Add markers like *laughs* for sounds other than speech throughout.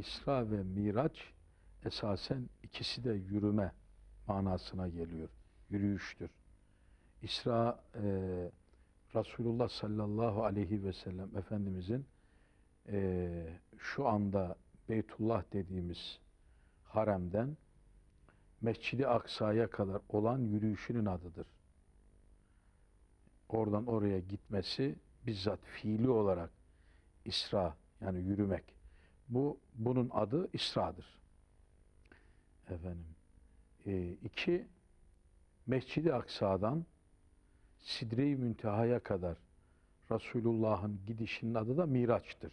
İsra ve Miraç esasen ikisi de yürüme manasına geliyor. Yürüyüştür. İsra e, Resulullah sallallahu aleyhi ve sellem Efendimizin e, şu anda Beytullah dediğimiz haremden Mescid-i Aksa'ya kadar olan yürüyüşünün adıdır. Oradan oraya gitmesi bizzat fiili olarak İsra yani yürümek. Bu bunun adı İsra'dır. Efendim. E, iki Mescid-i Aksa'dan Sidre-i Münteha'ya kadar Resulullah'ın gidişinin adı da Miraç'tır.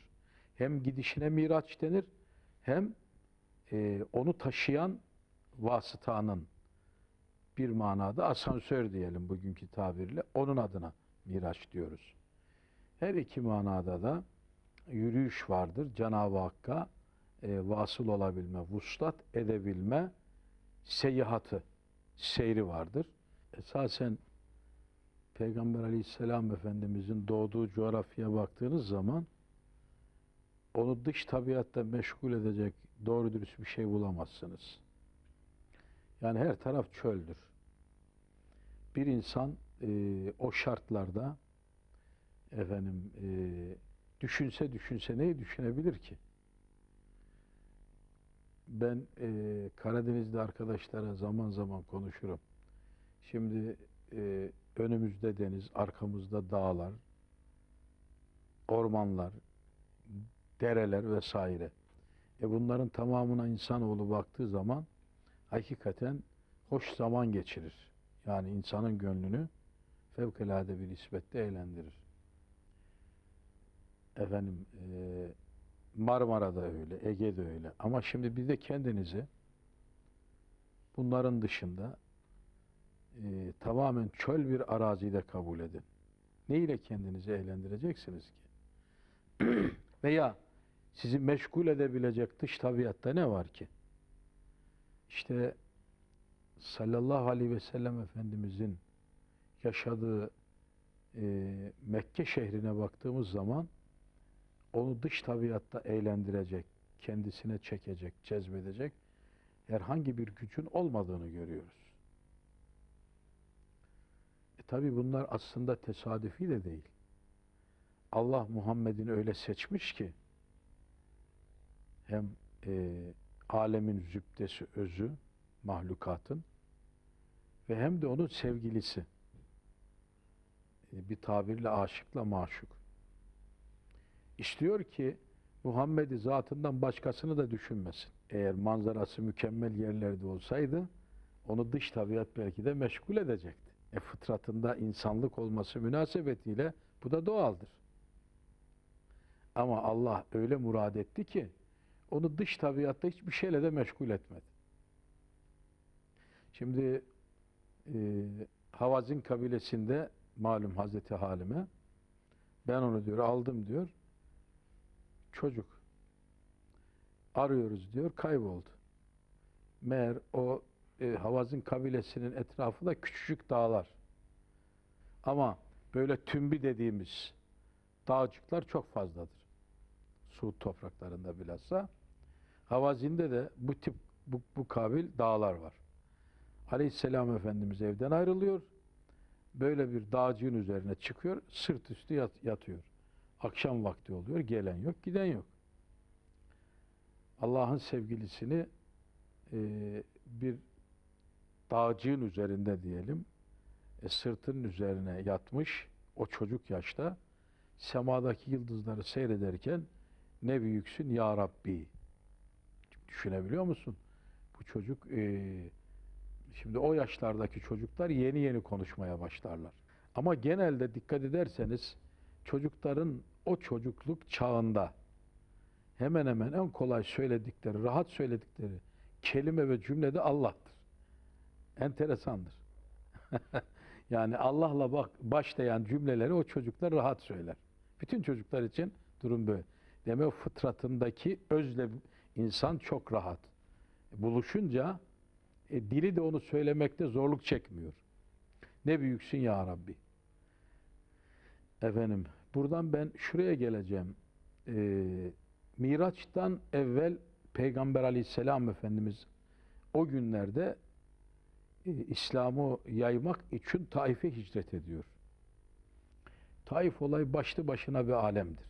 Hem gidişine Miraç denir hem e, onu taşıyan vasıtanın bir manada asansör diyelim bugünkü tabirle onun adına Miraç diyoruz. Her iki manada da yürüyüş vardır. Cenab-ı Hakk'a e, vasıl olabilme, vuslat edebilme seyahatı, seyri vardır. Esasen Peygamber aleyhisselam Efendimizin doğduğu coğrafyaya baktığınız zaman onu dış tabiatta meşgul edecek doğru dürüst bir şey bulamazsınız. Yani her taraf çöldür. Bir insan e, o şartlarda efendim e, düşünse düşünse neyi düşünebilir ki? Ben e, Karadeniz'de arkadaşlara zaman zaman konuşurum. Şimdi e, önümüzde deniz, arkamızda dağlar, ormanlar, dereler vesaire. E bunların tamamına insanoğlu baktığı zaman hakikaten hoş zaman geçirir. Yani insanın gönlünü fevkalade bir nispette eğlendirir. Efendim e, Marmara'da öyle, Ege'de öyle. Ama şimdi bir de kendinizi bunların dışında e, tamamen çöl bir arazide kabul edin. Ne ile kendinizi eğlendireceksiniz ki? *clears throat* Veya sizi meşgul edebilecek dış tabiatta ne var ki? İşte sallallahu aleyhi ve sellem Efendimizin yaşadığı e, Mekke şehrine baktığımız zaman onu dış tabiatta eğlendirecek, kendisine çekecek, cezbedecek herhangi bir gücün olmadığını görüyoruz. E tabi bunlar aslında tesadüfi de değil. Allah Muhammed'in öyle seçmiş ki hem e, alemin zübdesi özü, mahlukatın ve hem de onun sevgilisi. E, bir tabirle aşıkla maşuk. İstiyor ki Muhammed'i zatından başkasını da düşünmesin. Eğer manzarası mükemmel yerlerde olsaydı onu dış tabiat belki de meşgul edecekti. E fıtratında insanlık olması münasebetiyle bu da doğaldır. Ama Allah öyle murad etti ki onu dış tabiatta hiçbir şeyle de meşgul etmedi. Şimdi e, Havazin kabilesinde malum Hazreti Halime ben onu diyor aldım diyor çocuk arıyoruz diyor kayboldu. Meğer o e, Havazin kabilesinin etrafı da küçücük dağlar. Ama böyle tümbi dediğimiz dağcıklar çok fazladır. Suud topraklarında bilhassa. Havazinde de bu tip bu, bu kabil dağlar var. Aleyhisselam Efendimiz evden ayrılıyor. Böyle bir dağcığın üzerine çıkıyor. Sırt üstü yat, yatıyor. Akşam vakti oluyor. Gelen yok, giden yok. Allah'ın sevgilisini e, bir dağcığın üzerinde diyelim e, sırtının üzerine yatmış o çocuk yaşta semadaki yıldızları seyrederken ne büyüksün ya Rabbi düşünebiliyor musun? Bu çocuk e, şimdi o yaşlardaki çocuklar yeni yeni konuşmaya başlarlar. Ama genelde dikkat ederseniz çocukların o çocukluk çağında hemen hemen en kolay söyledikleri, rahat söyledikleri kelime ve cümlede Allah'tır. Enteresandır. *laughs* yani Allah'la bak başlayan cümleleri o çocuklar rahat söyler. Bütün çocuklar için durum böyle. Demek fıtratındaki özle insan çok rahat. Buluşunca e, dili de onu söylemekte zorluk çekmiyor. Ne büyüksün ya Rabbi. Efendim, buradan ben şuraya geleceğim. Ee, Miraç'tan evvel Peygamber aleyhisselam Efendimiz o günlerde e, İslam'ı yaymak için Taif'e hicret ediyor. Taif olay başlı başına bir alemdir.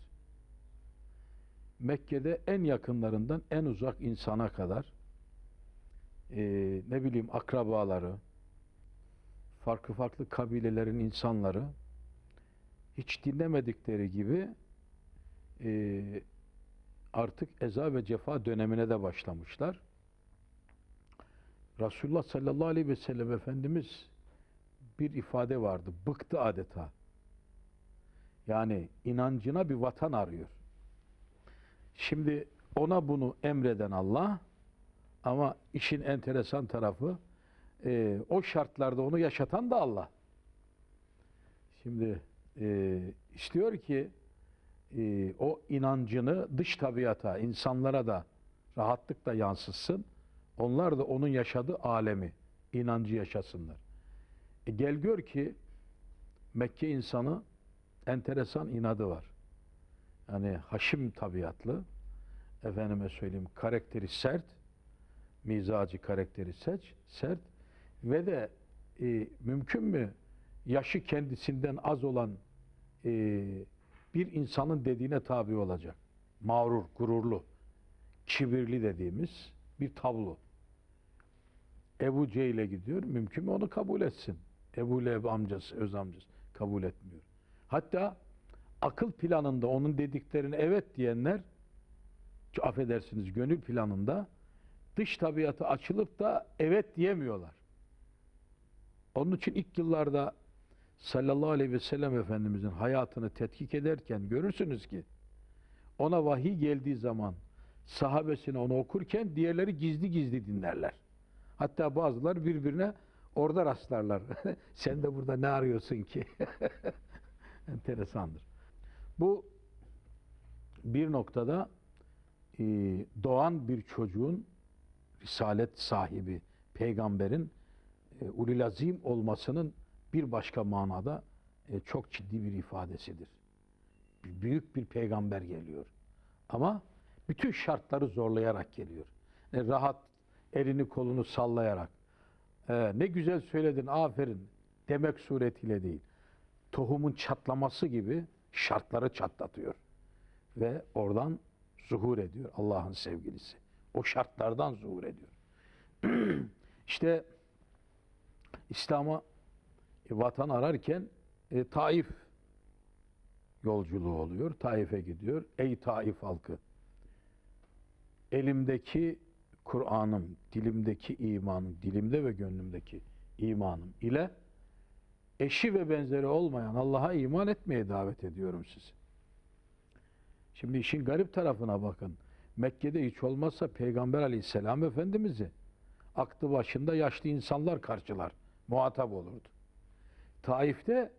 Mekke'de en yakınlarından en uzak insana kadar e, ne bileyim akrabaları, farklı farklı kabilelerin insanları hiç dinlemedikleri gibi e, artık eza ve cefa dönemine de başlamışlar. Resulullah sallallahu aleyhi ve sellem Efendimiz bir ifade vardı. Bıktı adeta. Yani inancına bir vatan arıyor. Şimdi ona bunu emreden Allah ama işin enteresan tarafı e, o şartlarda onu yaşatan da Allah. Şimdi e, istiyor ki e, o inancını dış tabiata, insanlara da rahatlıkla yansıtsın. Onlar da onun yaşadığı alemi, inancı yaşasınlar. E, gel gör ki Mekke insanı enteresan inadı var. Yani haşim tabiatlı, efendime söyleyeyim karakteri sert, mizacı karakteri seç, sert ve de e, mümkün mü yaşı kendisinden az olan e, bir insanın dediğine tabi olacak. Mağrur, gururlu, kibirli dediğimiz bir tablo. Ebu Cehil'e gidiyor. Mümkün mü onu kabul etsin? Ebu Leheb amcası, öz amcası kabul etmiyor. Hatta akıl planında onun dediklerine evet diyenler affedersiniz gönül planında dış tabiatı açılıp da evet diyemiyorlar. Onun için ilk yıllarda sallallahu aleyhi ve sellem Efendimizin hayatını tetkik ederken görürsünüz ki ona vahiy geldiği zaman sahabesine onu okurken diğerleri gizli gizli dinlerler. Hatta bazılar birbirine orada rastlarlar. *laughs* Sen de burada ne arıyorsun ki? *laughs* Enteresandır. Bu bir noktada e, doğan bir çocuğun risalet sahibi, peygamberin e, ulil azim olmasının bir başka manada e, çok ciddi bir ifadesidir. Büyük bir peygamber geliyor. Ama bütün şartları zorlayarak geliyor. Yani rahat elini kolunu sallayarak e, ne güzel söyledin aferin demek suretiyle değil. Tohumun çatlaması gibi şartları çatlatıyor. Ve oradan zuhur ediyor Allah'ın sevgilisi. O şartlardan zuhur ediyor. *clears throat* işte İslam'a e, vatan ararken e, Taif yolculuğu oluyor. Taif'e gidiyor. Ey Taif halkı! Elimdeki Kur'an'ım, dilimdeki imanım, dilimde ve gönlümdeki imanım ile eşi ve benzeri olmayan Allah'a iman etmeye davet ediyorum sizi. Şimdi işin garip tarafına bakın. Mekke'de hiç olmazsa Peygamber aleyhisselam Efendimiz'i aklı başında yaşlı insanlar karşılar, muhatap olurdu. Taif'te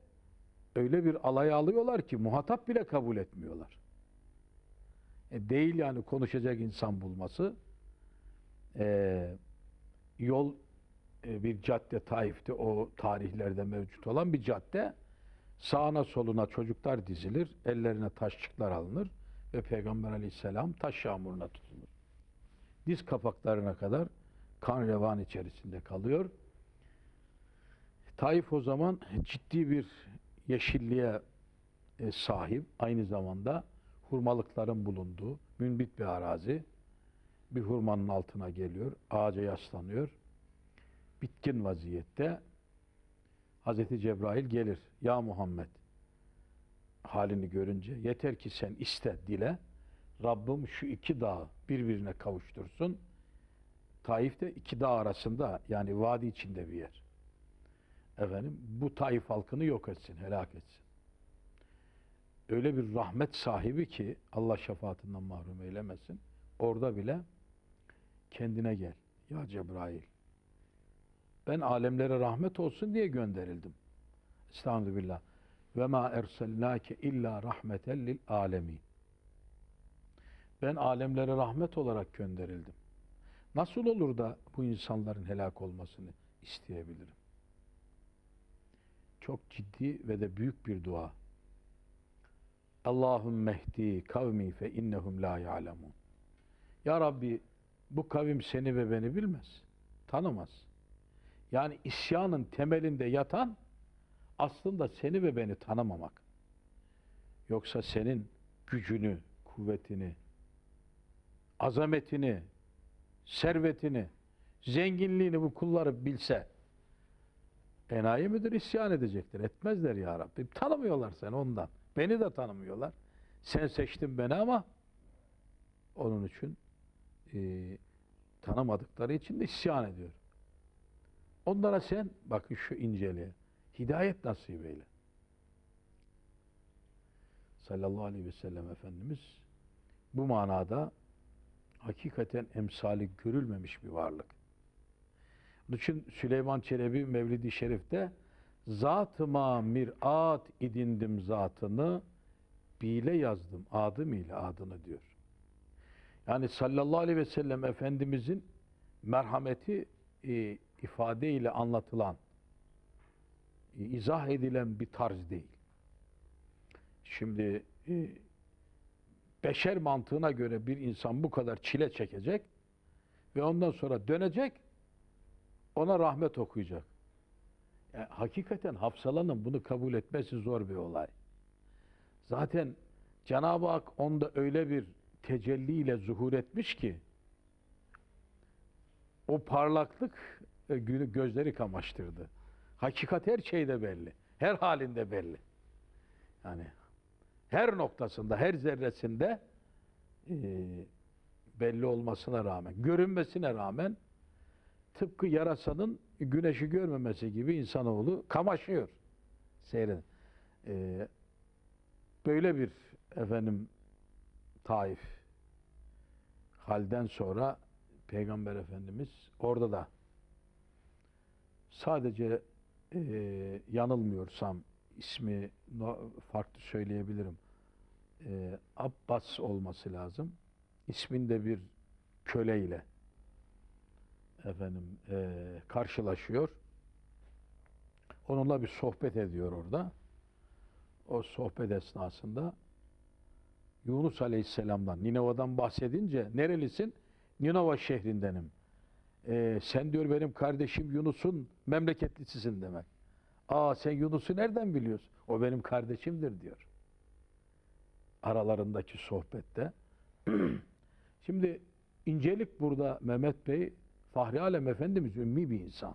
öyle bir alaya alıyorlar ki muhatap bile kabul etmiyorlar. E değil yani konuşacak insan bulması. E, yol e, bir cadde Taif'te o tarihlerde mevcut olan bir cadde. Sağına soluna çocuklar dizilir, ellerine taşçıklar alınır ve Peygamber aleyhisselam taş yağmuruna tutulur. Diz kapaklarına kadar kan revan içerisinde kalıyor. Taif o zaman ciddi bir yeşilliğe e, sahip, aynı zamanda hurmalıkların bulunduğu münbit bir arazi. Bir hurmanın altına geliyor, ağaca yaslanıyor. Bitkin vaziyette Hazreti Cebrail gelir. Ya Muhammed halini görünce yeter ki sen iste dile. Rabbim şu iki dağı birbirine kavuştursun. Taif de iki dağ arasında yani vadi içinde bir yer. Efendim bu Taif halkını yok etsin, helak etsin. Öyle bir rahmet sahibi ki Allah şefaatinden mahrum eylemesin. Orada bile kendine gel. Ya Cebrail. Ben alemlere rahmet olsun diye gönderildim. Estağfirullah. Ve ma erselnake illa rahmeten lil alemin. Ben alemlere rahmet olarak gönderildim. Nasıl olur da bu insanların helak olmasını isteyebilirim? Çok ciddi ve de büyük bir dua. Allahümme mehdi kavmi fe innehum la ya'lemun. Ya Rabbi bu kavim seni ve beni bilmez. Tanımaz. Yani isyanın temelinde yatan aslında seni ve beni tanımamak. Yoksa senin gücünü, kuvvetini, azametini, servetini, zenginliğini bu kulları bilse enayi midir isyan edecektir. Etmezler ya Rabbi. Tanımıyorlar seni ondan. Beni de tanımıyorlar. Sen seçtin beni ama onun için e, tanımadıkları için de isyan ediyor. Onlara sen bakın şu inceliğe hidayet nasip eyle. Sallallahu aleyhi ve sellem Efendimiz bu manada hakikaten emsali görülmemiş bir varlık. İçin Süleyman Çelebi Mevlid-i Şerif'te zatıma mirat idindim zatını bile yazdım adım ile adını diyor. Yani sallallahu aleyhi ve sellem Efendimizin merhameti e, ifade ile anlatılan, e, izah edilen bir tarz değil. Şimdi e, beşer mantığına göre bir insan bu kadar çile çekecek ve ondan sonra dönecek, ona rahmet okuyacak. Yani hakikaten Hafsala'nın bunu kabul etmesi zor bir olay. Zaten Cenab-ı Hak onda öyle bir tecelliyle zuhur etmiş ki o parlaklık e, günü gözleri kamaştırdı. Hakikat her şeyde belli. Her halinde belli. Yani her noktasında, her zerresinde e, belli olmasına rağmen, görünmesine rağmen tıpkı yarasanın güneşi görmemesi gibi insanoğlu kamaşıyor. Seyredin. E, böyle bir efendim Taif halden sonra Peygamber Efendimiz orada da sadece e, yanılmıyorsam ismi farklı söyleyebilirim. E, Abbas olması lazım. İsminde bir köleyle efendim e, karşılaşıyor. Onunla bir sohbet ediyor orada. O sohbet esnasında Yunus Aleyhisselam'dan, Ninova'dan bahsedince nerelisin? Ninova şehrindenim. Ee, sen diyor benim kardeşim Yunus'un memleketlisisin demek. Aa sen Yunus'u nereden biliyorsun? O benim kardeşimdir diyor. Aralarındaki sohbette. *clears throat* Şimdi incelik burada Mehmet Bey, Fahri Alem Efendimiz ümmi bir insan.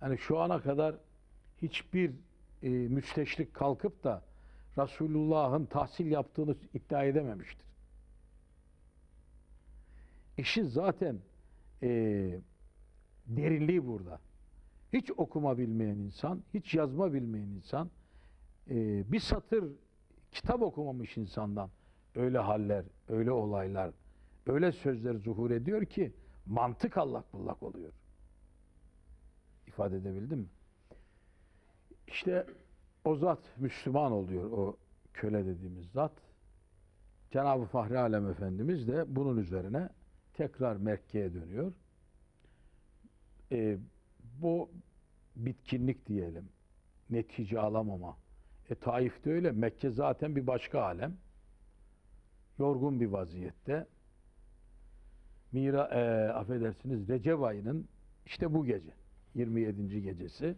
Yani şu ana kadar hiçbir e, müsteşrik kalkıp da Resulullah'ın tahsil yaptığını iddia edememiştir. İşin zaten e, derinliği burada. Hiç okuma bilmeyen insan, hiç yazma bilmeyen insan, e, bir satır kitap okumamış insandan öyle haller, öyle olaylar, öyle sözler zuhur ediyor ki mantık allak bullak oluyor. İfade edebildim mi? İşte o zat Müslüman oluyor o köle dediğimiz zat. Cenab-ı Fahri Alem Efendimiz de bunun üzerine tekrar Mekke'ye dönüyor. Ee, bu bitkinlik diyelim. Netice alamama. E Taif'te öyle. Mekke zaten bir başka alem. Yorgun bir vaziyette. Mira, e, affedersiniz Recep ayının işte bu gece 27. gecesi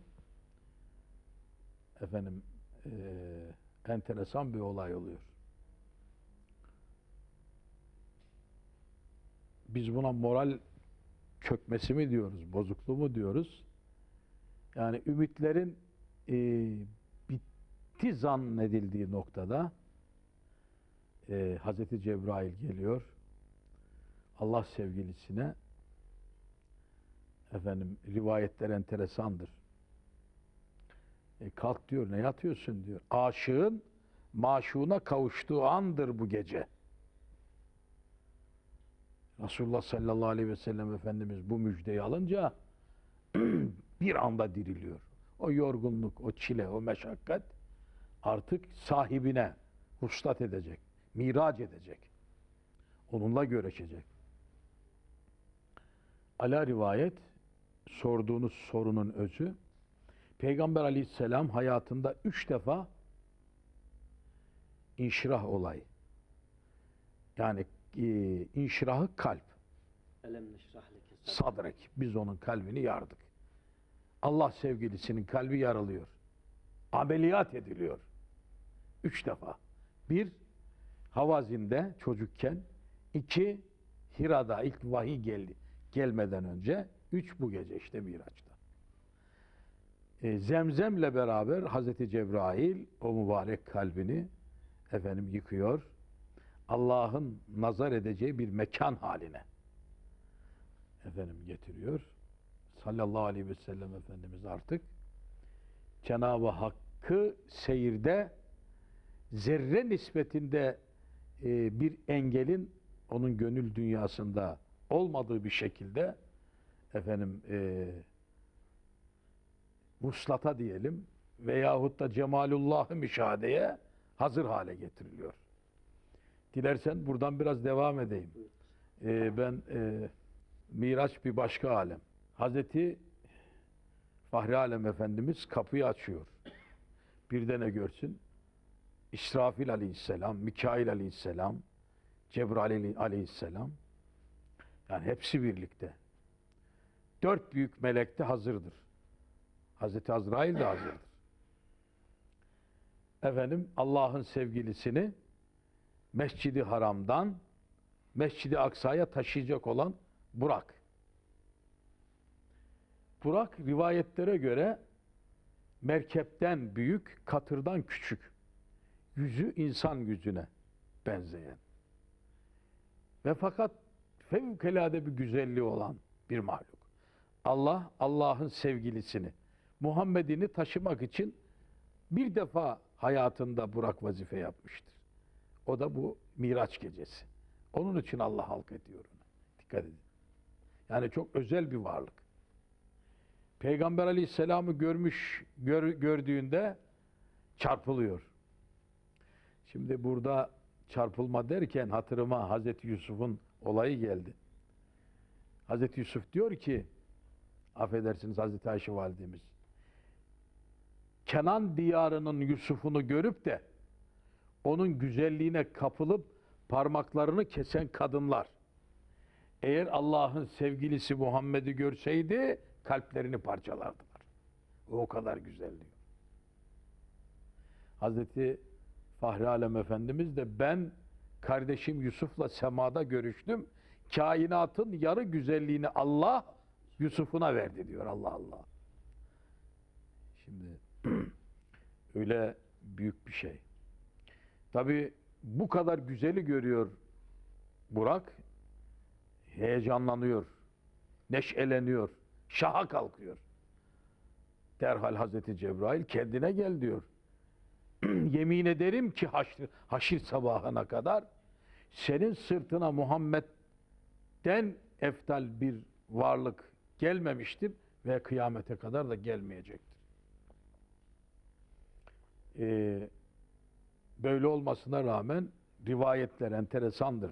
efendim e, enteresan bir olay oluyor. Biz buna moral çökmesi mi diyoruz, bozukluğu mu diyoruz? Yani ümitlerin e, bitti zannedildiği noktada e, Hazreti Cebrail geliyor. Allah sevgilisine efendim rivayetler enteresandır. E kalk diyor ne yatıyorsun diyor. Aşığın maşuğuna kavuştuğu andır bu gece. Resulullah sallallahu aleyhi ve sellem Efendimiz bu müjdeyi alınca *clears throat* bir anda diriliyor. O yorgunluk, o çile, o meşakkat artık sahibine huslat edecek, miraç edecek. Onunla görüşecek. Ala rivayet sorduğunuz sorunun özü Peygamber aleyhisselam hayatında üç defa inşirah olay yani e, inşirahı kalp. Sadrek. Biz onun kalbini yardık. Allah sevgilisinin kalbi yarılıyor. Ameliyat ediliyor. Üç defa. Bir, Havazin'de çocukken. iki Hira'da ilk vahiy geldi. Gelmeden önce. Üç, bu gece işte Miraç'ta. E, Zemzem'le beraber Hazreti Cebrail o mübarek kalbini efendim yıkıyor. Allah'ın nazar edeceği bir mekan haline efendim getiriyor. Sallallahu aleyhi ve sellem Efendimiz artık Cenab-ı Hakk'ı seyirde zerre nispetinde e, bir engelin onun gönül dünyasında olmadığı bir şekilde efendim e, vuslata diyelim veyahut da cemalullah'ı müşahedeye hazır hale getiriliyor. Dilersen buradan biraz devam edeyim. E, ben e, Miraç bir başka alem. Hazreti Fahri Alem Efendimiz kapıyı açıyor. Bir de ne görsün? İsrafil aleyhisselam, Mikail aleyhisselam, Cebrail aleyhisselam. Yani hepsi birlikte. Dört büyük melek de hazırdır. Hazreti Azrail de hazırdır. Efendim Allah'ın sevgilisini Mescidi Haram'dan Mescidi Aksa'ya taşıyacak olan Burak. Burak rivayetlere göre merkepten büyük, katırdan küçük. Yüzü insan yüzüne benzeyen. Ve fakat fevkalade bir güzelliği olan bir mahluk. Allah, Allah'ın sevgilisini, Muhammed'ini taşımak için bir defa hayatında Burak vazife yapmıştır. O da bu Miraç gecesi. Onun için Allah halk ediyor ona. Dikkat edin. Yani çok özel bir varlık. Peygamber aleyhisselamı görmüş, gör- gördüğünde çarpılıyor. Şimdi burada çarpılma derken hatırıma Hazreti Yusuf'un olayı geldi. Hazreti Yusuf diyor ki, affedersiniz Hazreti Ayşe validemiz, Kenan diyarının Yusuf'unu görüp de onun güzelliğine kapılıp parmaklarını kesen kadınlar. Eğer Allah'ın sevgilisi Muhammed'i görseydi kalplerini parçalardılar. O, kadar güzel diyor. Hazreti Fahri Alem Efendimiz de ben kardeşim Yusuf'la semada görüştüm. Kainatın yarı güzelliğini Allah Yusuf'una verdi diyor Allah Allah. Şimdi *clears throat* öyle büyük bir şey. Tabi bu kadar güzeli görüyor Burak. Heyecanlanıyor. Neşeleniyor. Şaha kalkıyor. Derhal Hazreti Cebrail kendine gel diyor. *clears throat* Yemin ederim ki haşr, haşir sabahına kadar senin sırtına Muhammed'den eftal bir varlık gelmemiştir ve kıyamete kadar da gelmeyecektir. Ee, böyle olmasına rağmen rivayetler enteresandır.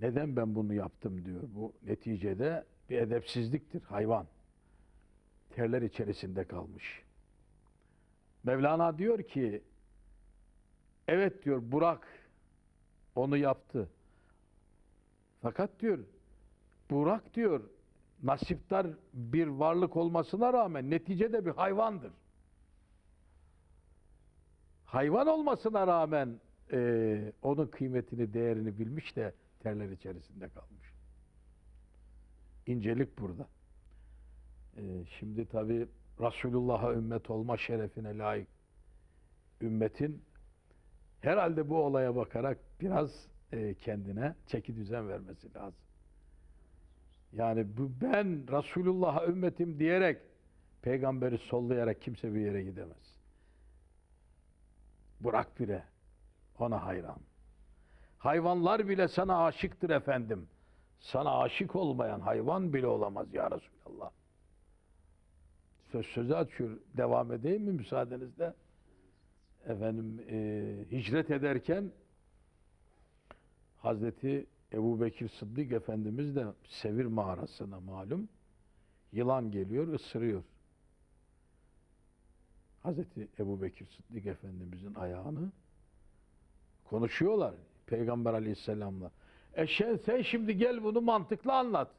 Neden ben bunu yaptım diyor. Bu neticede bir edepsizliktir hayvan. Terler içerisinde kalmış. Mevlana diyor ki evet diyor Burak onu yaptı. Fakat diyor Burak diyor nasiptar bir varlık olmasına rağmen neticede bir hayvandır. Hayvan olmasına rağmen eee, onun kıymetini, değerini bilmiş de terler içerisinde kalmış. İncelik burada. Eee, şimdi tabi Resulullah'a ümmet olma şerefine layık ümmetin herhalde bu olaya bakarak biraz eee, kendine çeki düzen vermesi lazım. Yani bu ben Resulullah'a ümmetim diyerek peygamberi sollayarak kimse bir yere gidemez. Bırak bile ona hayran. Hayvanlar bile sana aşıktır efendim. Sana aşık olmayan hayvan bile olamaz ya Resulallah. Söz sözü açıyor. Devam edeyim mi müsaadenizle? Efendim e, hicret ederken Hazreti Ebu Bekir Sıddık Efendimiz de Sevir mağarasına malum yılan geliyor, ısırıyor. Hazreti Ebu Bekir Sıddık Efendimizin ayağını konuşuyorlar Peygamber Aleyhisselam'la. E sen, sen şimdi gel bunu mantıklı anlat.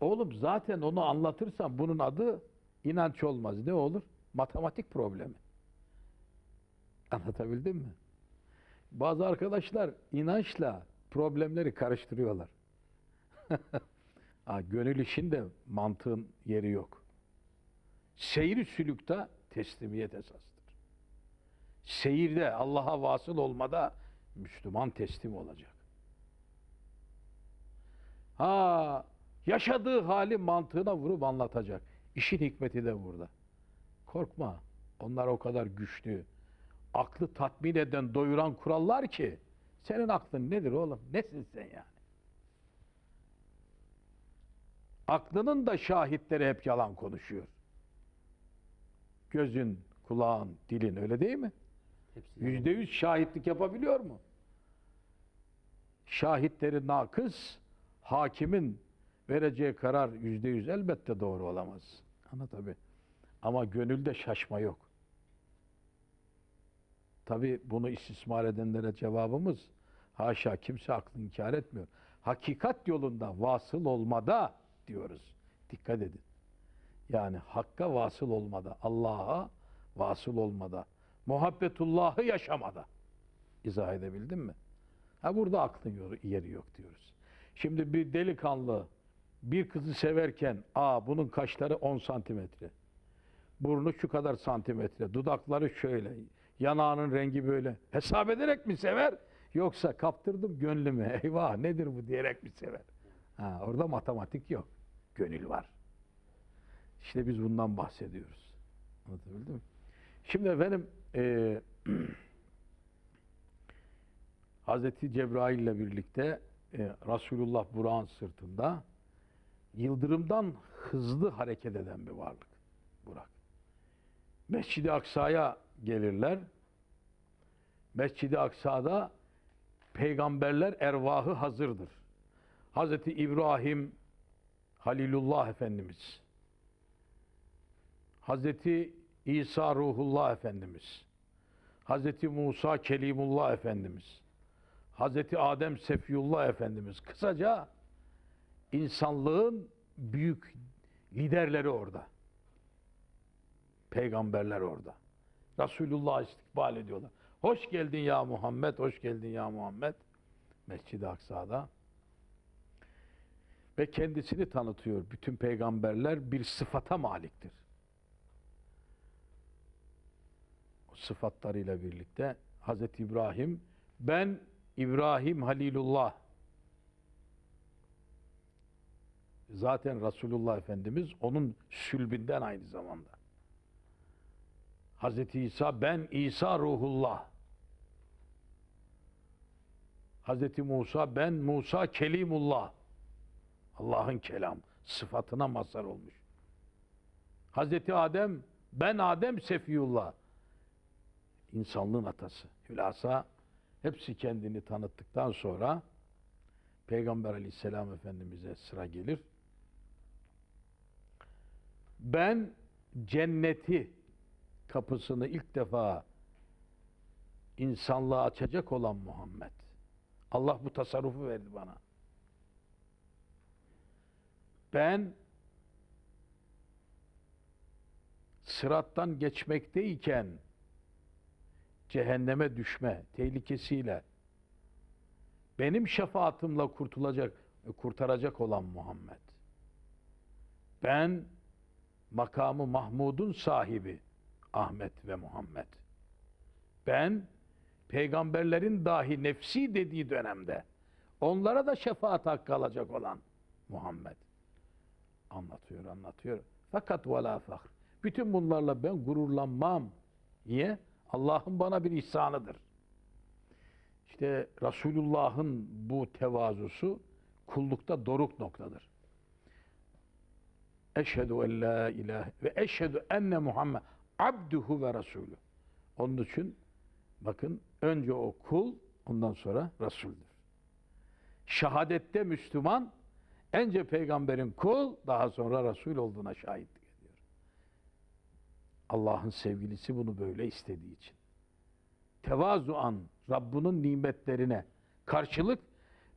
Oğlum zaten onu anlatırsan bunun adı inanç olmaz. Ne olur? Matematik problemi. Anlatabildim mi? Bazı arkadaşlar inançla problemleri karıştırıyorlar. *laughs* ha, gönül işinde mantığın yeri yok. Seyir sülükte teslimiyet esastır. Seyirde Allah'a vasıl olmada Müslüman teslim olacak. Ha yaşadığı hali mantığına vurup anlatacak. İşin hikmeti de burada. Korkma. Onlar o kadar güçlü. Aklı tatmin eden, doyuran kurallar ki senin aklın nedir oğlum? Nesin sen yani? Aklının da şahitleri hep yalan konuşuyor. Gözün, kulağın, dilin öyle değil mi? Yüzde yüz şahitlik yapabiliyor mu? Şahitleri nakıs, hakimin vereceği karar yüzde yüz elbette doğru olamaz. Ama tabi. Ama gönülde şaşma yok. Tabi bunu istismar edenlere cevabımız haşa kimse aklını inkar etmiyor. Hakikat yolunda vasıl olmada diyoruz. Dikkat edin. Yani hakka vasıl olmada, Allah'a vasıl olmada, muhabbetullahı yaşamada. İzah edebildim mi? Ha burada aklın yeri yok diyoruz. Şimdi bir delikanlı bir kızı severken, aa bunun kaşları 10 santimetre, burnu şu kadar santimetre, dudakları şöyle, yanağının rengi böyle. Hesap ederek mi sever? Yoksa kaptırdım gönlümü, *laughs* eyvah nedir bu diyerek mi sever? Ha, orada matematik yok, gönül var. İşte biz bundan bahsediyoruz. Anlatabildim mi? Şimdi efendim eee *clears throat* Hazreti Cebrail ile birlikte e, Resulullah Burak'ın sırtında yıldırımdan hızlı hareket eden bir varlık Burak. Mescid-i Aksa'ya gelirler. Mescid-i Aksa'da peygamberler ervahı hazırdır. Hazreti İbrahim Halilullah Efendimiz, Hazreti İsa Ruhullah Efendimiz, Hazreti Musa Kelimullah Efendimiz, Hazreti Adem Sefiyullah Efendimiz. Kısaca insanlığın büyük liderleri orada. Peygamberler orada. Resulullah istikbal ediyorlar. Hoş geldin ya Muhammed, hoş geldin ya Muhammed. Mescid-i Aksa'da. Ve kendisini tanıtıyor. Bütün peygamberler bir sıfata maliktir. O sıfatlarıyla birlikte Hazreti İbrahim ben İbrahim Halilullah zaten Resulullah Efendimiz onun sülbünden aynı zamanda. Hazreti İsa ben İsa Ruhullah. Hazreti Musa ben Musa Kelimullah. Allah'ın kelam sıfatına mazhar olmuş. Hazreti Adem ben Adem Sefiyullah. İnsanlığın atası. Hülasa hepsi kendini tanıttıktan sonra Peygamber aleyhisselam efendimize sıra gelir. Ben cenneti kapısını ilk defa insanlığa açacak olan Muhammed. Allah bu tasarrufu verdi bana. Ben sırattan geçmekteyken cehenneme düşme tehlikesiyle benim şefaatimle kurtulacak, kurtaracak olan Muhammed. Ben makamı Mahmud'un sahibi Ahmet ve Muhammed. Ben peygamberlerin dahi nefsi dediği dönemde onlara da şefaat hakkı alacak olan Muhammed. Anlatıyor, anlatıyor. Fakat ve la fahr. Bütün bunlarla ben gururlanmam. Niye? Allah'ın bana bir ihsanıdır. İşte Resulullah'ın bu tevazusu kullukta doruk noktadır. Eşhedü en la ilahe ve eşhedü enne Muhammed abduhu ve resulü. Onun için bakın önce o kul ondan sonra Resul'dür. Şehadette Müslüman önce peygamberin kul daha sonra Resul olduğuna şahitlik ediyor. Allah'ın sevgilisi bunu böyle istediği için. Tevazuan Rabbinin nimetlerine karşılık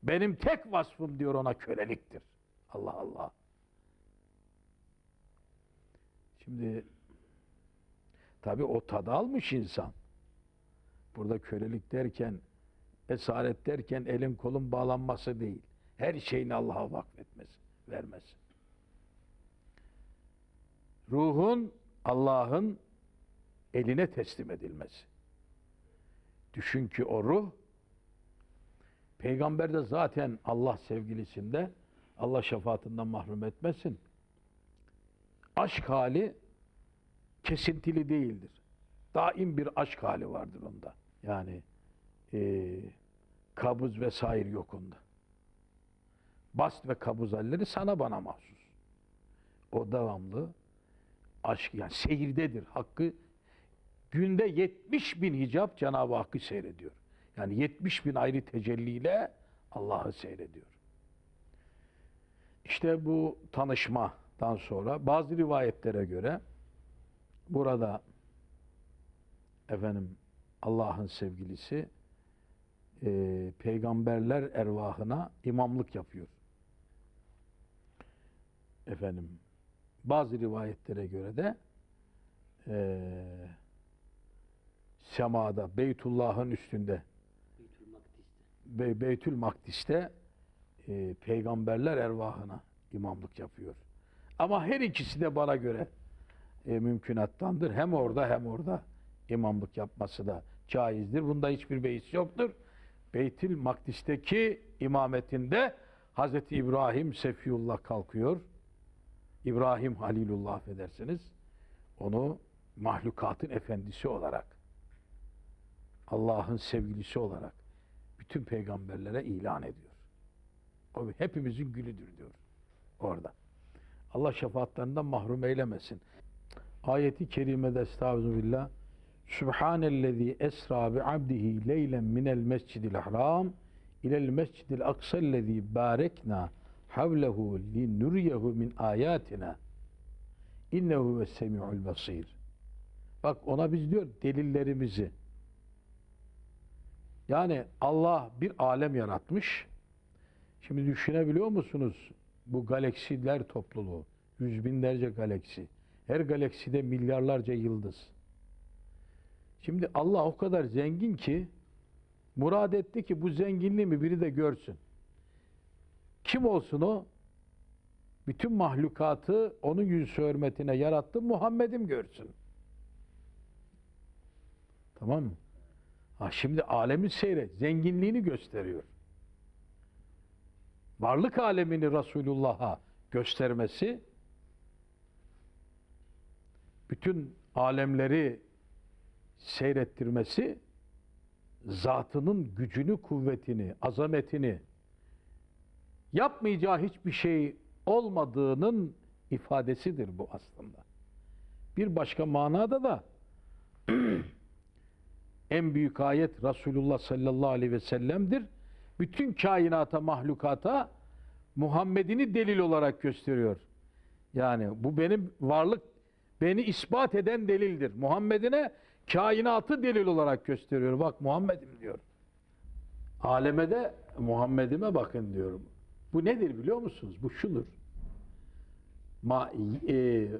Benim tek vasfım diyor ona köleliktir. Allah Allah. Şimdi tabi o tadı almış insan. Burada kölelik derken, esaret derken elin kolun bağlanması değil. Her şeyini Allah'a vakfetmesi, vermesi. Ruhun Allah'ın eline teslim edilmesi. Düşün ki o ruh peygamber de zaten Allah sevgilisinde Allah şefaatinden mahrum etmesin. Aşk hali kesintili değildir. Daim bir aşk hali vardır onda. Yani eee kabuz vesaire yok onda. Bast ve kabuz halleri sana bana mahsus. O devamlı aşk yani seyirdedir. Hakkı günde 70 bin hicap Cenab-ı Hakk'ı seyrediyor. Yani 70 bin ayrı tecelliyle Allah'ı seyrediyor. İşte bu tanışmadan sonra bazı rivayetlere göre burada efendim Allah'ın sevgilisi e, peygamberler ervahına imamlık yapıyor. Efendim bazı rivayetlere göre de e, semada Beytullah'ın üstünde Beytül Makdis'te. Be- Beytül Makdis'te e, peygamberler ervahına imamlık yapıyor. Ama her ikisi de bana göre e, mümkünattandır. Hem orada hem orada imamlık yapması da caizdir. Bunda hiçbir beis yoktur. Beytül Makdis'teki imametinde Hazreti İbrahim Sefiyullah kalkıyor. İbrahim Halilullah affedersiniz. Onu mahlukatın efendisi olarak Allah'ın sevgilisi olarak bütün peygamberlere ilan ediyor. O hepimizin gülüdür diyor orada. Allah şefaatlerinden mahrum eylemesin. Ayeti kerimede estağfirullah Subhanellezi esra bi abdihi leylen minel mescidil haram ilel mescidil aksellezi barekna havlehu li nuriyehu min ayatina innehu ve semi'ul basir. Bak ona biz diyor delillerimizi yani Allah bir alem yaratmış. Şimdi düşünebiliyor musunuz bu galaksiler topluluğu? Yüz binlerce galaksi. Her galakside milyarlarca yıldız. Şimdi Allah o kadar zengin ki murad etti ki bu zenginliğimi biri de görsün. Kim olsun o? Bütün mahlukatı onun yüz hürmetine yarattı Muhammed'im görsün. Tamam mı? Ha şimdi alemi seyret, zenginliğini gösteriyor. Varlık alemini Resulullah'a göstermesi, bütün alemleri seyrettirmesi, zatının gücünü, kuvvetini, azametini, yapmayacağı hiçbir şey olmadığının ifadesidir bu aslında. Bir başka manada da *clears throat* en büyük ayet Resulullah sallallahu aleyhi ve sellem'dir. Bütün kainata, mahlukata Muhammed'ini delil olarak gösteriyor. Yani bu benim varlık, beni ispat eden delildir. Muhammed'ine kainatı delil olarak gösteriyor. Bak Muhammed'im diyor. Aleme de Muhammed'ime bakın diyorum. Bu nedir biliyor musunuz? Bu şudur. Ma, e,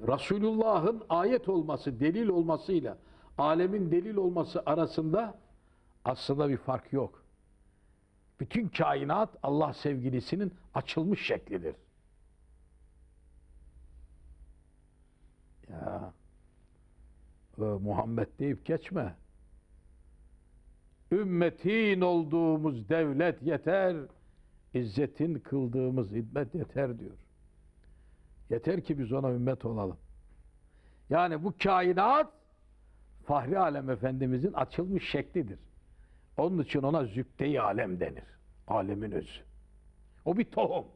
Resulullah'ın ayet olması, delil olmasıyla alemin delil olması arasında aslında bir fark yok. Bütün kainat Allah sevgilisinin açılmış şeklidir. Ya e, Muhammed deyip geçme. Ümmetin olduğumuz devlet yeter, izzetin kıldığımız hizmet yeter diyor. Yeter ki biz ona ümmet olalım. Yani bu kainat Fahri Alem Efendimizin açılmış şeklidir. Onun için ona zübde-i alem denir. Alemin özü. O bir tohum.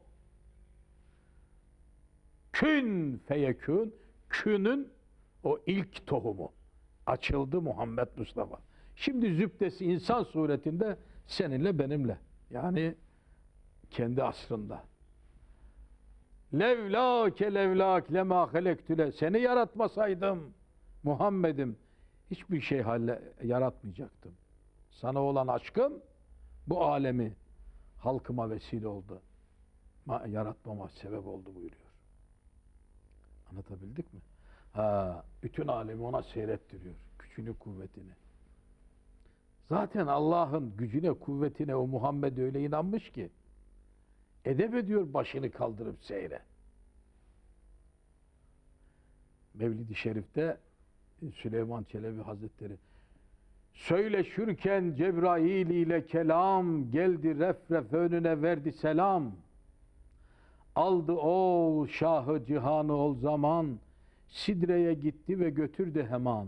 Kün feyekün, künün o ilk tohumu. Açıldı Muhammed Mustafa. Şimdi zübdesi insan suretinde seninle benimle. Yani kendi asrında. Levlake levlak lema halektüle. Seni yaratmasaydım Muhammed'im hiçbir şey halle yaratmayacaktım. Sana olan aşkım bu alemi halkıma vesile oldu. Ma- yaratmama sebep oldu buyuruyor. Anlatabildik mi? Ha, bütün alemi ona seyrettiriyor. Gücünü, kuvvetini. Zaten Allah'ın gücüne, kuvvetine o Muhammed öyle inanmış ki edep ediyor başını kaldırıp seyre. Mevlid-i Şerif'te Süleyman Çelebi Hazretleri Söyleşürken Cebrail ile kelam geldi refref önüne verdi selam. Aldı ol şahı cihanı ol zaman Sidre'ye gitti ve götürdü hemen.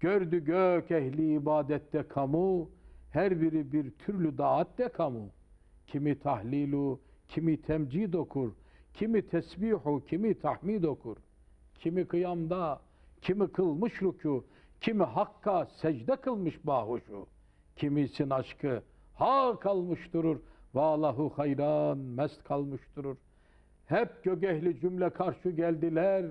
Gördü gök ehli ibadette kamu her biri bir türlü daatte kamu. Kimi tahlilu, kimi temcid okur, kimi tesbihu, kimi tahmid okur. Kimi kıyamda, kimi kılmış rükû, kimi hakka secde kılmış bahuşu. Kimisin aşkı ha kalmış durur, valahu hayran mest kalmış durur. Hep gögehli cümle karşı geldiler,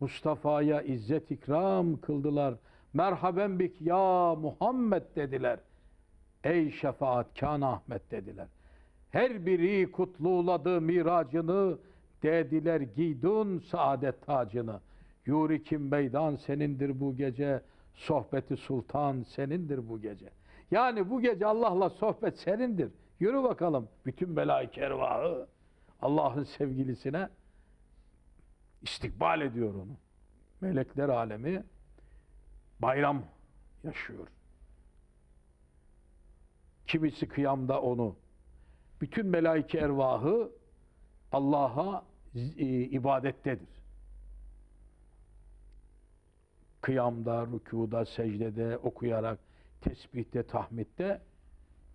Mustafa'ya izzet ikram kıldılar. Merhaben bik ya Muhammed dediler. Ey şefaatkan Ahmet dediler. Her biri kutluladı miracını, dediler giydun saadet tacını. Yuri kim meydan senindir bu gece, sohbeti sultan senindir bu gece. Yani bu gece Allah'la sohbet senindir. Yürü bakalım bütün melaike ervahı Allah'ın sevgilisine istikbal ediyor onu. Melekler alemi bayram yaşıyor. Kimisi kıyamda onu. Bütün melaike ervahı Allah'a e, ibadettedir. Kıyamda, rükuda, secdede, okuyarak, tesbihte, tahmidde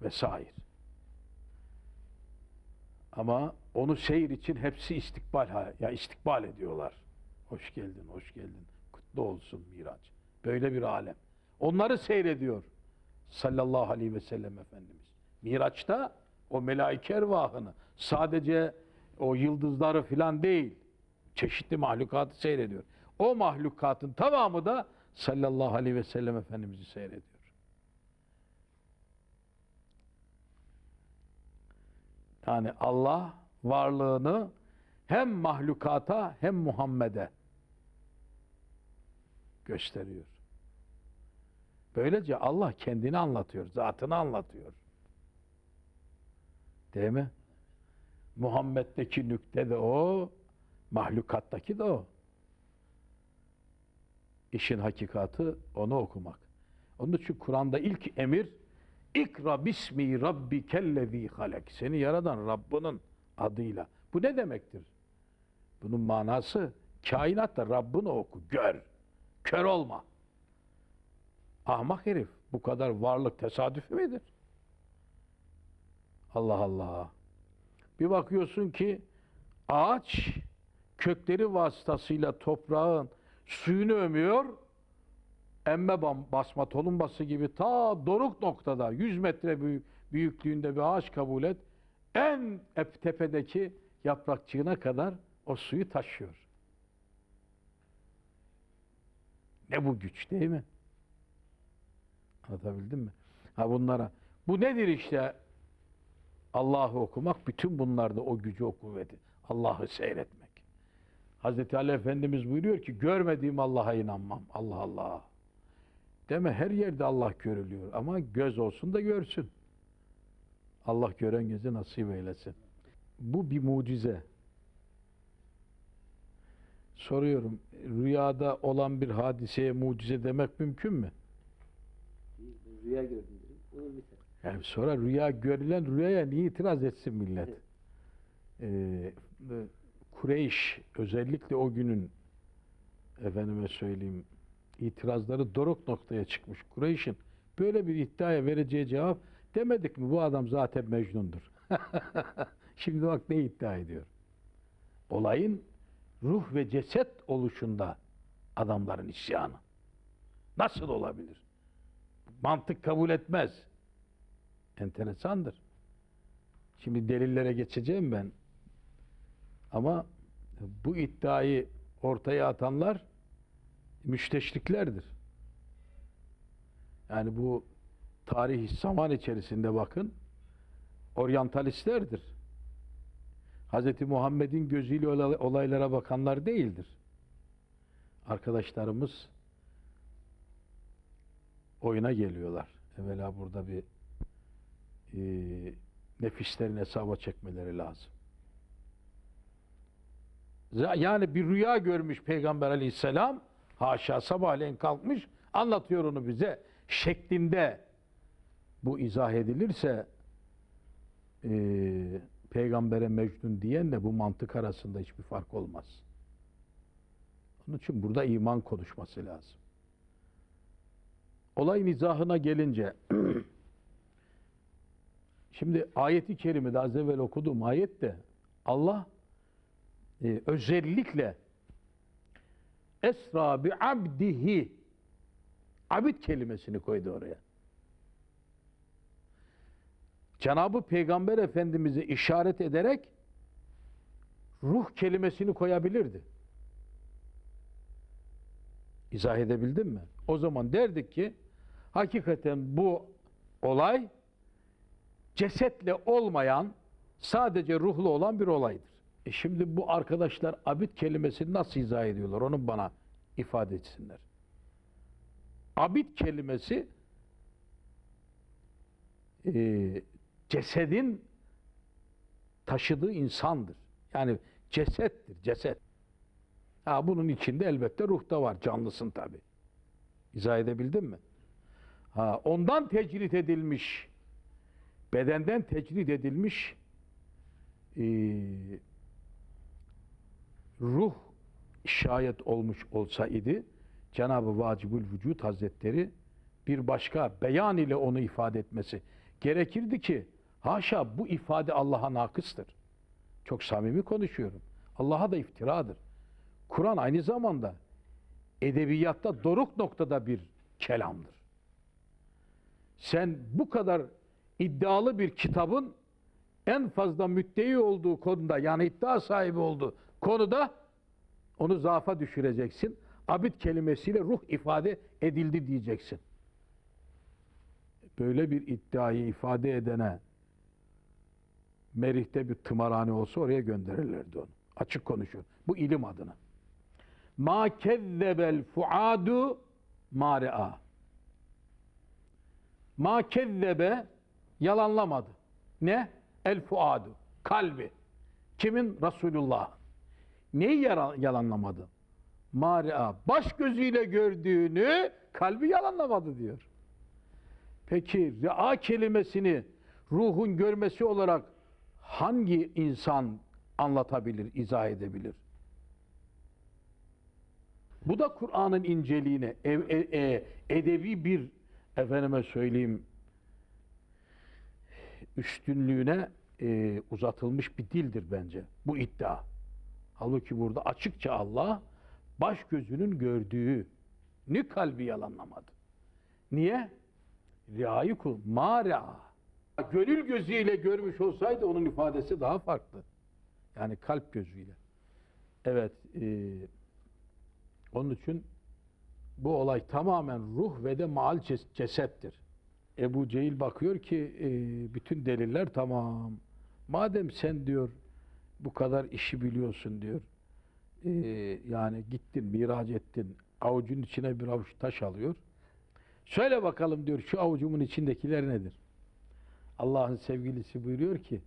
vesaire. Ama onu seyir için hepsi istikbal ya istikbal ediyorlar. Hoş geldin, hoş geldin. Kutlu olsun Miraç. Böyle bir alem. Onları seyrediyor sallallahu aleyhi ve sellem Efendimiz. Miraç'ta o melaike ervahını sadece o yıldızları filan değil, çeşitli mahlukatı seyrediyor. O mahlukatın tamamı da sallallahu aleyhi ve sellem Efendimiz'i seyrediyor. Yani Allah varlığını hem mahlukata hem Muhammed'e gösteriyor. Böylece Allah kendini anlatıyor, zatını anlatıyor. Değil mi? Muhammed'deki nükte de o, mahlukattaki de o. İşin hakikati onu okumak. Onun için Kur'an'da ilk emir İkra bismi rabbikellezî halek. Seni yaradan Rabbinin adıyla. Bu ne demektir? Bunun manası kainatta Rabbini oku, gör. Kör olma. Ahmak herif. Bu kadar varlık tesadüfü midir? Allah Allah. Bir bakıyorsun ki ağaç kökleri vasıtasıyla toprağın suyunu ömüyor. Emme basma tolumbası gibi ta doruk noktada 100 metre büyük, büyüklüğünde bir ağaç kabul et. En ep- tepedeki yaprakçığına kadar o suyu taşıyor. Ne bu güç değil mi? Anlatabildim mi? Ha bunlara. Bu nedir işte? Allah'ı okumak, bütün bunlarda o gücü, o kuvveti. Allah'ı seyretmek. Hazreti Ali Efendimiz buyuruyor ki, görmediğim Allah'a inanmam. Allah Allah. Deme her yerde Allah görülüyor ama göz olsun da görsün. Allah gören gözü nasip eylesin. Bu bir mucize. Soruyorum, rüyada olan bir hadiseye mucize demek mümkün mü? Rüya gördüm misal. Yani sonra rüya görülen rüyaya niye itiraz etsin millet? Ee, Kureyş özellikle o günün efendime söyleyeyim itirazları doruk noktaya çıkmış Kureyş'in böyle bir iddiaya vereceği cevap demedik mi bu adam zaten Mecnun'dur. *laughs* Şimdi bak ne iddia ediyor. Olayın ruh ve ceset oluşunda adamların isyanı. Nasıl olabilir? Mantık kabul etmez. Enteresandır. Şimdi delillere geçeceğim ben. Ama bu iddiayı ortaya atanlar müşteşriklerdir. Yani bu tarih zaman içerisinde bakın oryantalistlerdir. Hz. Muhammed'in gözüyle olay- olaylara bakanlar değildir. Arkadaşlarımız oyuna geliyorlar. Evvela burada bir e, nefislerin hesaba çekmeleri lazım. Yani bir rüya görmüş Peygamber aleyhisselam, haşa sabahleyin kalkmış, anlatıyor onu bize şeklinde bu izah edilirse e, peygambere mecnun diyenle bu mantık arasında hiçbir fark olmaz. Onun için burada iman konuşması lazım. Olayın izahına gelince *clears throat* şimdi ayeti kerimede az evvel okuduğum ayette Allah e, özellikle esra bi abdihi abid kelimesini koydu oraya. Cenabı Peygamber Efendimiz'e işaret ederek ruh kelimesini koyabilirdi. İzah edebildim mi? O zaman derdik ki hakikaten bu olay cesetle olmayan sadece ruhlu olan bir olaydır. E şimdi bu arkadaşlar abid kelimesini nasıl izah ediyorlar? Onu bana ifade etsinler. Abid kelimesi e, cesedin taşıdığı insandır. Yani cesettir, ceset. Ha, bunun içinde elbette ruh da var, canlısın tabi. İzah edebildim mi? Ha, ondan tecrit edilmiş, bedenden tecrit edilmiş e, ruh şayet olmuş olsaydı Cenab-ı Vacibül Vücud Hazretleri bir başka beyan ile onu ifade etmesi gerekirdi ki haşa bu ifade Allah'a nakıstır. Çok samimi konuşuyorum. Allah'a da iftiradır. Kur'an aynı zamanda edebiyatta doruk noktada bir kelamdır. Sen bu kadar iddialı bir kitabın en fazla müddei olduğu konuda yani iddia sahibi olduğu konuda onu zaafa düşüreceksin. Abid kelimesiyle ruh ifade edildi diyeceksin. Böyle bir iddiayı ifade edene Merih'te bir tımarhane olsa oraya gönderirlerdi onu. Açık konuşuyor. Bu ilim adına. Ma kezzebel fuadu ma re'a. Ma kezzebe yalanlamadı. Ne? El fuadu. Kalbi. Kimin? Resulullah. Neyi yalanlamadı? Ma re'a. Baş gözüyle gördüğünü kalbi yalanlamadı diyor. Peki re'a kelimesini ruhun görmesi olarak hangi insan anlatabilir, izah edebilir? Bu da Kur'an'ın inceliğine, ev- e- e- edebi bir efendime söyleyeyim üstünlüğüne e, uzatılmış bir dildir bence bu iddia. Halbuki burada açıkça Allah baş gözünün gördüğü ni kalbi yalanlamadı. Niye? Riayı kul. Ma rea. Gönül gözüyle görmüş olsaydı onun ifadesi daha farklı. Yani kalp gözüyle. Evet. E, onun için bu olay tamamen ruh ve de maal ces- cesettir. Ebu Cehil bakıyor ki e, bütün deliller tamam. Madem sen diyor bu kadar işi biliyorsun diyor. e, yani gittin, miraç ettin, avucun içine bir avuç taş alıyor. Söyle bakalım diyor şu avucumun içindekiler nedir? Allah'ın sevgilisi buyuruyor ki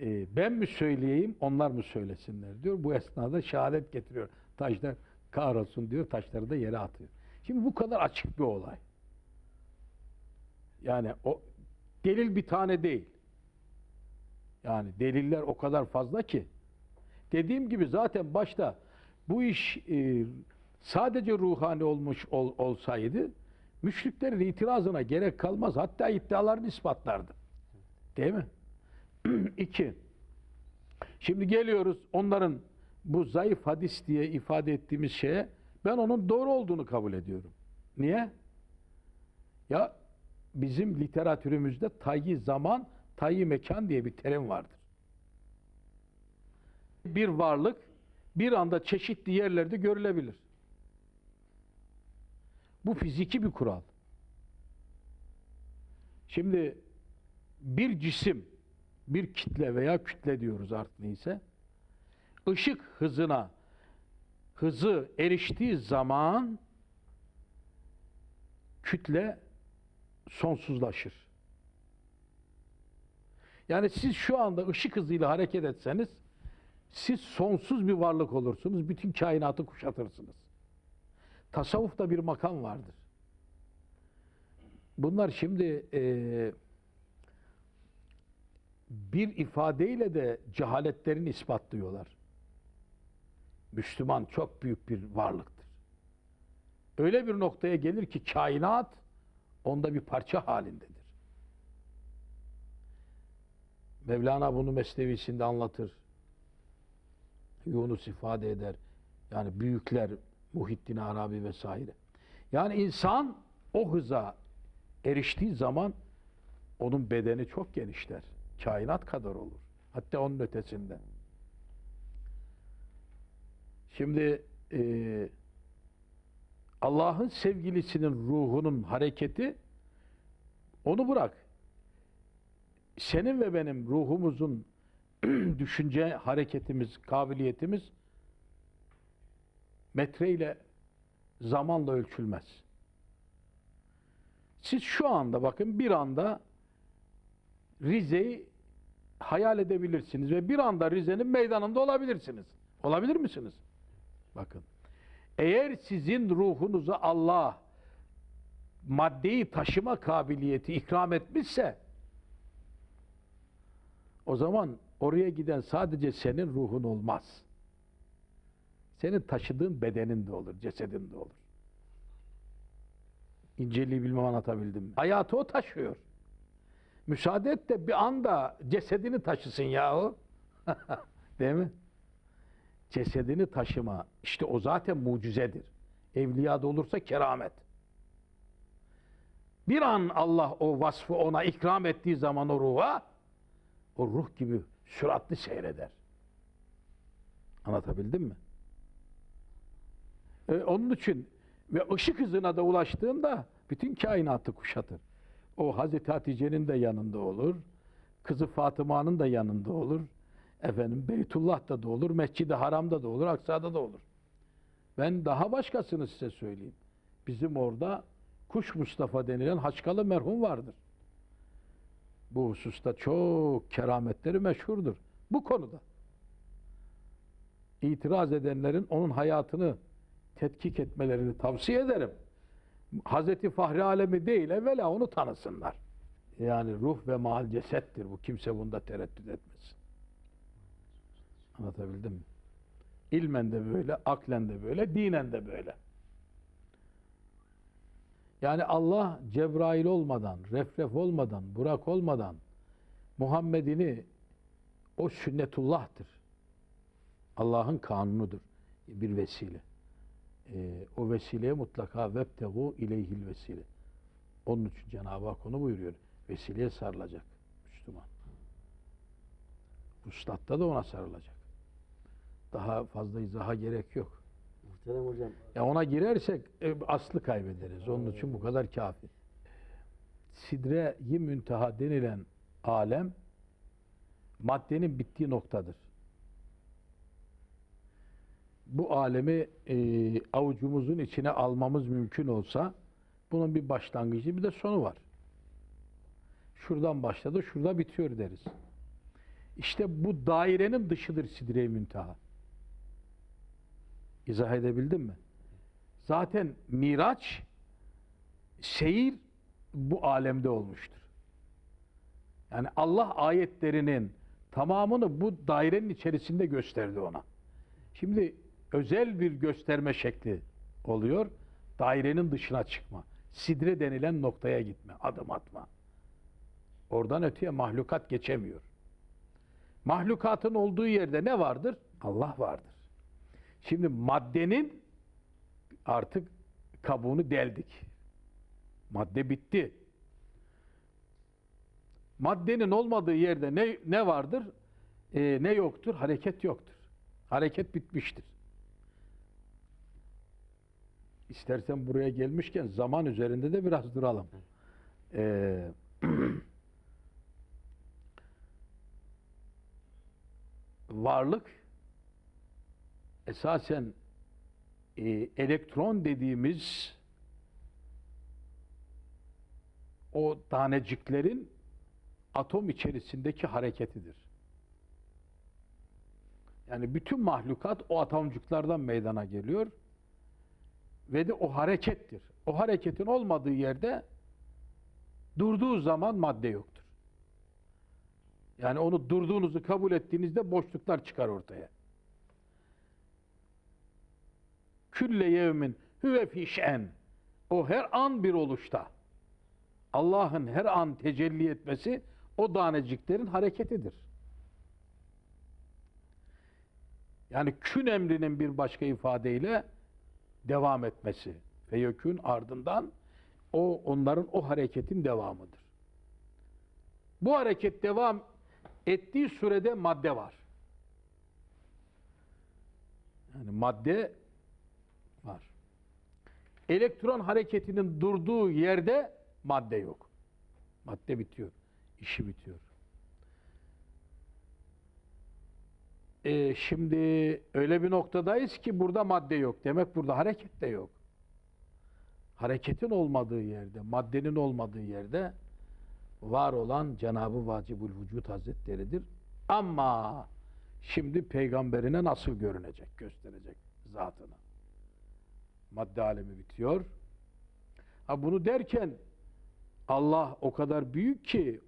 e, ben mi söyleyeyim onlar mı söylesinler diyor. Bu esnada şehadet getiriyor. Taşlar kahrolsun diyor taşları da yere atıyor. Şimdi bu kadar açık bir olay. Yani o delil bir tane değil. Yani deliller o kadar fazla ki. Dediğim gibi zaten başta bu iş e, sadece ruhani olmuş ol- olsaydı müşriklerin itirazına gerek kalmaz. Hatta iddialarını ispatlardı. Değil mi? *clears throat* İki. Şimdi geliyoruz onların bu zayıf hadis diye ifade ettiğimiz şeye ben onun doğru olduğunu kabul ediyorum. Niye? Ya bizim literatürümüzde tayyi zaman, tayyi mekan diye bir terim vardır. Bir varlık bir anda çeşitli yerlerde görülebilir. Bu fiziki bir kural. Şimdi bir cisim bir kitle veya kütle diyoruz artık neyse. Işık hızına hızı eriştiği zaman kütle sonsuzlaşır. Yani siz şu anda ışık hızıyla hareket etseniz siz sonsuz bir varlık olursunuz. Bütün kainatı kuşatırsınız. Tasavvufta bir makam vardır. Bunlar şimdi eee, bir ifadeyle de cehaletlerini ispatlıyorlar. Müslüman çok büyük bir varlıktır. Öyle bir noktaya gelir ki kainat onda bir parça halindedir. Mevlana bunu Mesnevisinde anlatır. Yunus ifade eder. Yani büyükler Muhittin Arabi vesaire. Yani insan o hıza eriştiği zaman onun bedeni çok genişler. Kainat kadar olur. Hatta onun ötesinde. Şimdi eee Allah'ın sevgilisinin ruhunun hareketi onu bırak. Senin ve benim ruhumuzun *clears throat* düşünce hareketimiz, kabiliyetimiz metreyle zamanla ölçülmez. Siz şu anda bakın bir anda Rize'yi hayal edebilirsiniz ve bir anda Rize'nin meydanında olabilirsiniz. Olabilir misiniz? Bakın. Eğer sizin ruhunuza Allah maddeyi taşıma kabiliyeti ikram etmişse o zaman oraya giden sadece senin ruhun olmaz. Senin taşıdığın bedenin de olur, cesedin de olur. İnceliği bilmem anlatabildim mi? Hayatı o taşıyor. Müsaade et de bir anda cesedini taşısın yahu. *laughs* Değil mi? Cesedini taşıma. işte o zaten mucizedir. Evliyada olursa keramet. Bir an Allah o vasfı ona ikram ettiği zaman o ruha o ruh gibi süratli seyreder. Anlatabildim mi? E, onun için ve ışık hızına da ulaştığında bütün kainatı kuşatır. O Hazreti Hatice'nin de yanında olur. Kızı Fatıma'nın da yanında olur. Efendim Beytullah'ta da olur, Mescid-i Haram'da da olur, Aksa'da da olur. Ben daha başkasını size söyleyeyim. Bizim orada Kuş Mustafa denilen Haçkalı merhum vardır. Bu hususta çok kerametleri meşhurdur. Bu konuda. İtiraz edenlerin onun hayatını tetkik etmelerini tavsiye ederim. Hazreti Fahri Alemi değil evvela onu tanısınlar. Yani ruh ve mal cesettir bu. Kimse bunda tereddüt etmesin. Anlatabildim mi? İlmen de böyle, aklen de böyle, dinen de böyle. Yani Allah Cebrail olmadan, Refref olmadan, Burak olmadan Muhammed'ini o sünnetullah'tır. Allah'ın kanunudur. Bir vesile. Ee, o vesileye mutlaka vebtegu ileyhil vesile. Onun için Cenab-ı Hak onu buyuruyor. Vesileye sarılacak Müslüman. Ustatta da ona sarılacak. Daha fazla izaha gerek yok. Muhterem hocam. Ya ona girersek e, aslı kaybederiz. Onun için bu kadar kafi. Sidre-i münteha denilen alem maddenin bittiği noktadır. Bu alemi e, avucumuzun içine almamız mümkün olsa bunun bir başlangıcı bir de sonu var. Şuradan başladı, şurada bitiyor deriz. İşte bu dairenin dışıdır sidre-i münteha. İzah edebildim mi? Zaten Miraç seyir bu alemde olmuştur. Yani Allah ayetlerinin tamamını bu dairenin içerisinde gösterdi ona. Şimdi özel bir gösterme şekli oluyor. Dairenin dışına çıkma. Sidre denilen noktaya gitme, adım atma. Oradan öteye mahlukat geçemiyor. Mahlukatın olduğu yerde ne vardır? Allah vardır. Şimdi maddenin artık kabuğunu deldik. Madde bitti. Maddenin olmadığı yerde ne, ne vardır? Ee, ne yoktur? Hareket yoktur. Hareket bitmiştir. İstersen buraya gelmişken zaman üzerinde de biraz duralım. Ee, *clears throat* varlık esasen e, elektron dediğimiz o taneciklerin atom içerisindeki hareketidir. Yani bütün mahlukat o atomcuklardan meydana geliyor ve de o harekettir. O hareketin olmadığı yerde durduğu zaman madde yoktur. Yani onu durduğunuzu kabul ettiğinizde boşluklar çıkar ortaya. Külle yevmin huve fi şen. O her an bir oluşta. Allah'ın her an tecelli etmesi o taneciklerin hareketidir. Yani kün emrinin bir başka ifadeyle devam etmesi. Feyekün ardından o onların o hareketin devamıdır. Bu hareket devam ettiği sürede madde var. Yani madde var. Elektron hareketinin durduğu yerde madde yok. Madde bitiyor. işi bitiyor. Ee, şimdi öyle bir noktadayız ki burada madde yok. Demek burada hareket de yok. Hareketin olmadığı yerde, maddenin olmadığı yerde var olan Cenab-ı Vacibül Vücut Hazretleri'dir. Ama şimdi peygamberine nasıl görünecek, gösterecek zatını. Madde alemi bitiyor. Ha bunu derken Allah o kadar büyük ki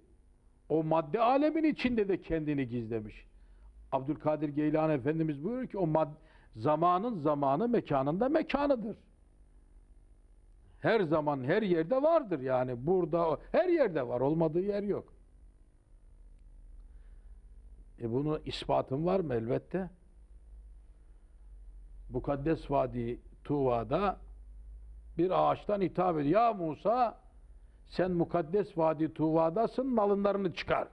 o madde alemin içinde de kendini gizlemiş. Abdülkadir Geylani Efendimiz buyuruyor ki o mad zamanın zamanı mekanında mekanıdır. Her zaman her yerde vardır yani burada her yerde var olmadığı yer yok. E bunu ispatın var mı elbette? Mukaddes Vadi Tuva'da bir ağaçtan hitap ediyor. Ya Musa sen mukaddes Vadi Tuva'dasın malınlarını çıkar.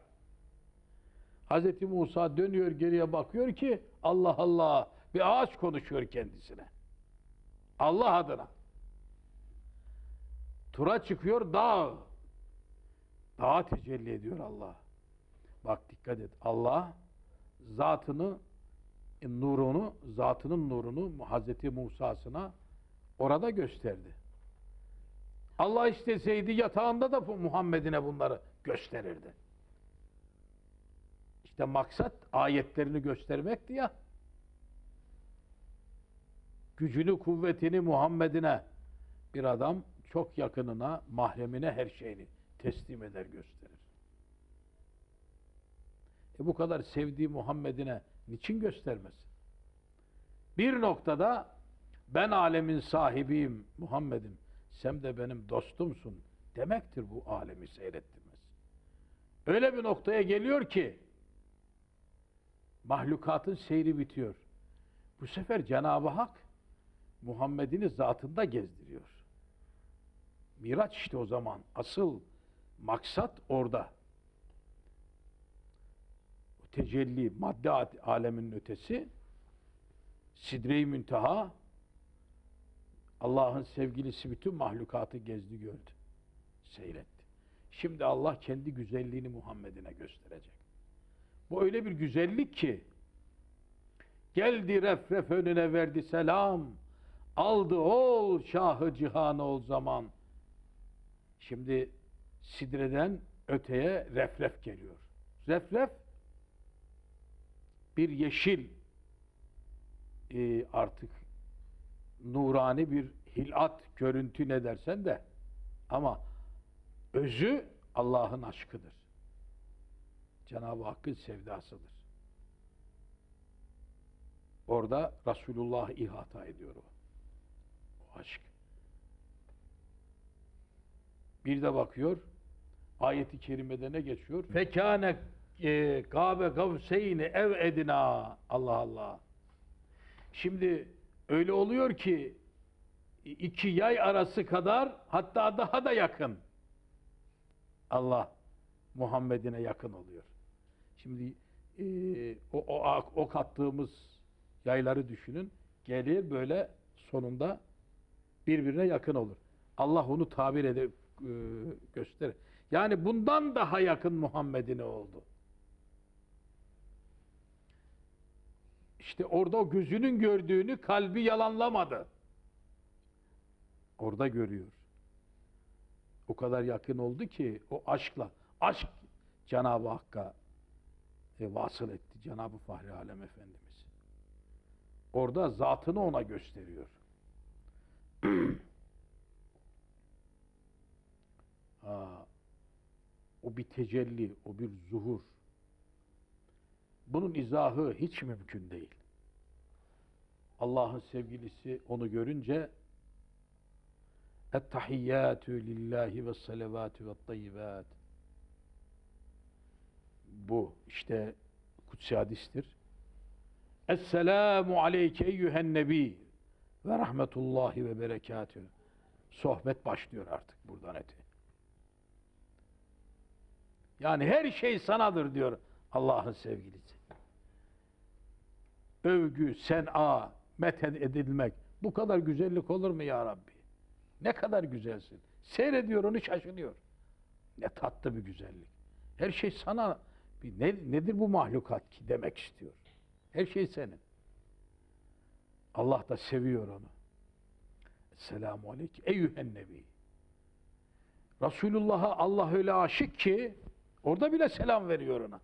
Hz. Musa dönüyor geriye bakıyor ki Allah Allah bir ağaç konuşuyor kendisine. Allah adına. Tura çıkıyor dağ. Dağa tecelli ediyor Allah. Bak dikkat et. Allah zatını nurunu, zatının nurunu Hazreti Musa'sına orada gösterdi. Allah isteseydi yatağında da bu Muhammed'ine bunları gösterirdi. İşte maksat ayetlerini göstermekti ya. Gücünü, kuvvetini Muhammed'ine bir adam çok yakınına, mahremine her şeyini teslim eder, gösterir. E bu kadar sevdiği Muhammed'ine niçin göstermesin? Bir noktada ben alemin sahibiyim Muhammed'im, sen de benim dostumsun demektir bu alemi seyrettirmesi. Öyle bir noktaya geliyor ki mahlukatın seyri bitiyor. Bu sefer Cenab-ı Hak Muhammed'ini zatında gezdiriyor. Miraç işte o zaman. Asıl maksat orada. Tecelli, madde aleminin ötesi, sidre-i münteha, Allah'ın sevgilisi bütün mahlukatı gezdi gördü. Seyretti. Şimdi Allah kendi güzelliğini Muhammed'ine gösterecek. Bu öyle bir güzellik ki geldi refref önüne verdi selam aldı ol şahı cihan ol zaman şimdi sidreden öteye refref geliyor. Refref bir yeşil e, artık nurani bir hilat görüntü ne dersen de ama özü Allah'ın aşkıdır. Cenab-ı Hakk'ın sevdasıdır. Orada Resulullah ihata ediyor o. O aşk. Bir de bakıyor, ayeti kerimede ne geçiyor? Fekâne e, gâbe gavseyni ev edina. Allah Allah. Şimdi öyle oluyor ki iki yay arası kadar hatta daha da yakın. Allah Muhammed'ine yakın oluyor. Şimdi e, o, o, o kattığımız yayları düşünün. Gelir böyle sonunda birbirine yakın olur. Allah onu tabir edip e, gösterir. Yani bundan daha yakın Muhammed'ine oldu. İşte orada o gözünün gördüğünü kalbi yalanlamadı. Orada görüyor. O kadar yakın oldu ki o aşkla, aşk Cenab-ı Hakk'a e, vasıl etti Cenab-ı Fahri Alem Efendimiz. Orada zatını ona gösteriyor. *clears throat* ha, o bir tecelli, o bir zuhur. Bunun izahı hiç mümkün değil. Allah'ın sevgilisi onu görünce Ettahiyyatü lillahi ve salavatü ve tayyibat. Bu işte kutsi hadistir. Esselamu aleyke eyyühen nebi ve rahmetullahi ve berekatü. Sohbet başlıyor artık buradan eti. Yani her şey sanadır diyor Allah'ın sevgilisi. Övgü, sen'a, methed edilmek. Bu kadar güzellik olur mu ya Rabbi? Ne kadar güzelsin. Seyrediyor onu şaşırıyor. Ne tatlı bir güzellik. Her şey sana ne, nedir bu mahlukat ki demek istiyor. Her şey senin. Allah da seviyor onu. Selamu aleyke eyyühen nebi. Resulullah'a Allah öyle aşık ki orada bile selam veriyor ona.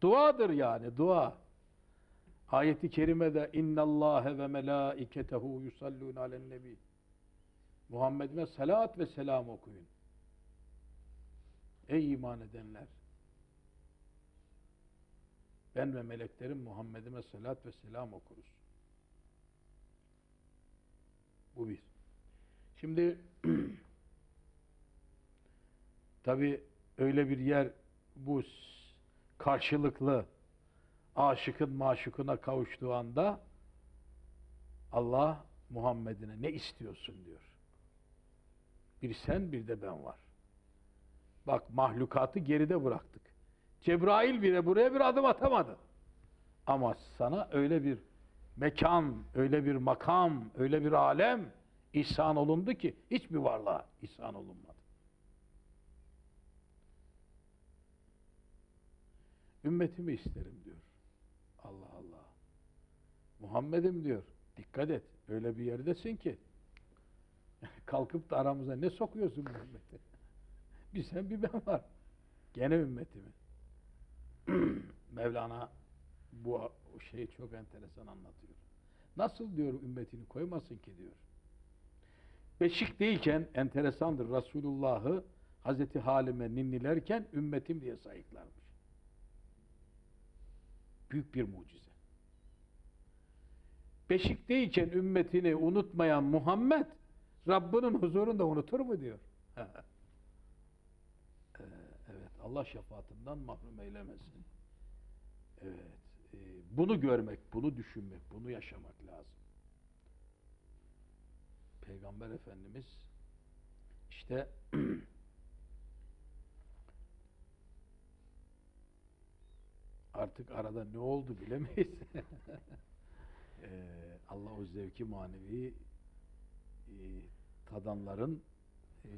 Duadır yani dua. Ayeti kerimede innallâhe ve melâiketehu yusallûne alen nebi. Muhammed'ime salat ve selam okuyun. Ey iman edenler! Ben ve meleklerim Muhammed'ime salat ve selam okuruz. Bu bir. Şimdi *clears throat* tabi öyle bir yer bu karşılıklı aşıkın maşukuna kavuştuğu anda Allah Muhammed'ine ne istiyorsun diyor. Bir sen bir de ben var. Bak mahlukatı geride bıraktık. Cebrail bile buraya bir adım atamadı. Ama sana öyle bir mekan, öyle bir makam, öyle bir alem ihsan olundu ki hiçbir varlığa ihsan olunmadı. Ümmetimi isterim. Muhammed'im diyor. Dikkat et. Öyle bir yerdesin ki *laughs* kalkıp da aramıza ne sokuyorsun Muhammed'e? *laughs* bir sen bir ben var. Gene ümmetimi. *clears throat* Mevlana bu şeyi çok enteresan anlatıyor. Nasıl diyor ümmetini koymasın ki diyor. Beşik değilken enteresandır Resulullah'ı Hazreti Halime ninnilerken ümmetim diye sayıklarmış. Büyük bir mucize. Beşikteyken ümmetini unutmayan Muhammed Rabbinin huzurunda unutur mu diyor. *laughs* Ee, evet Allah şefaatinden mahrum eylemesin. Evet. e, bunu görmek, bunu düşünmek, bunu yaşamak lazım. Peygamber Efendimiz işte *clears throat* artık arada ne oldu bilemeyiz. *laughs* Ee, Allah zevki manevi e, tadanların e,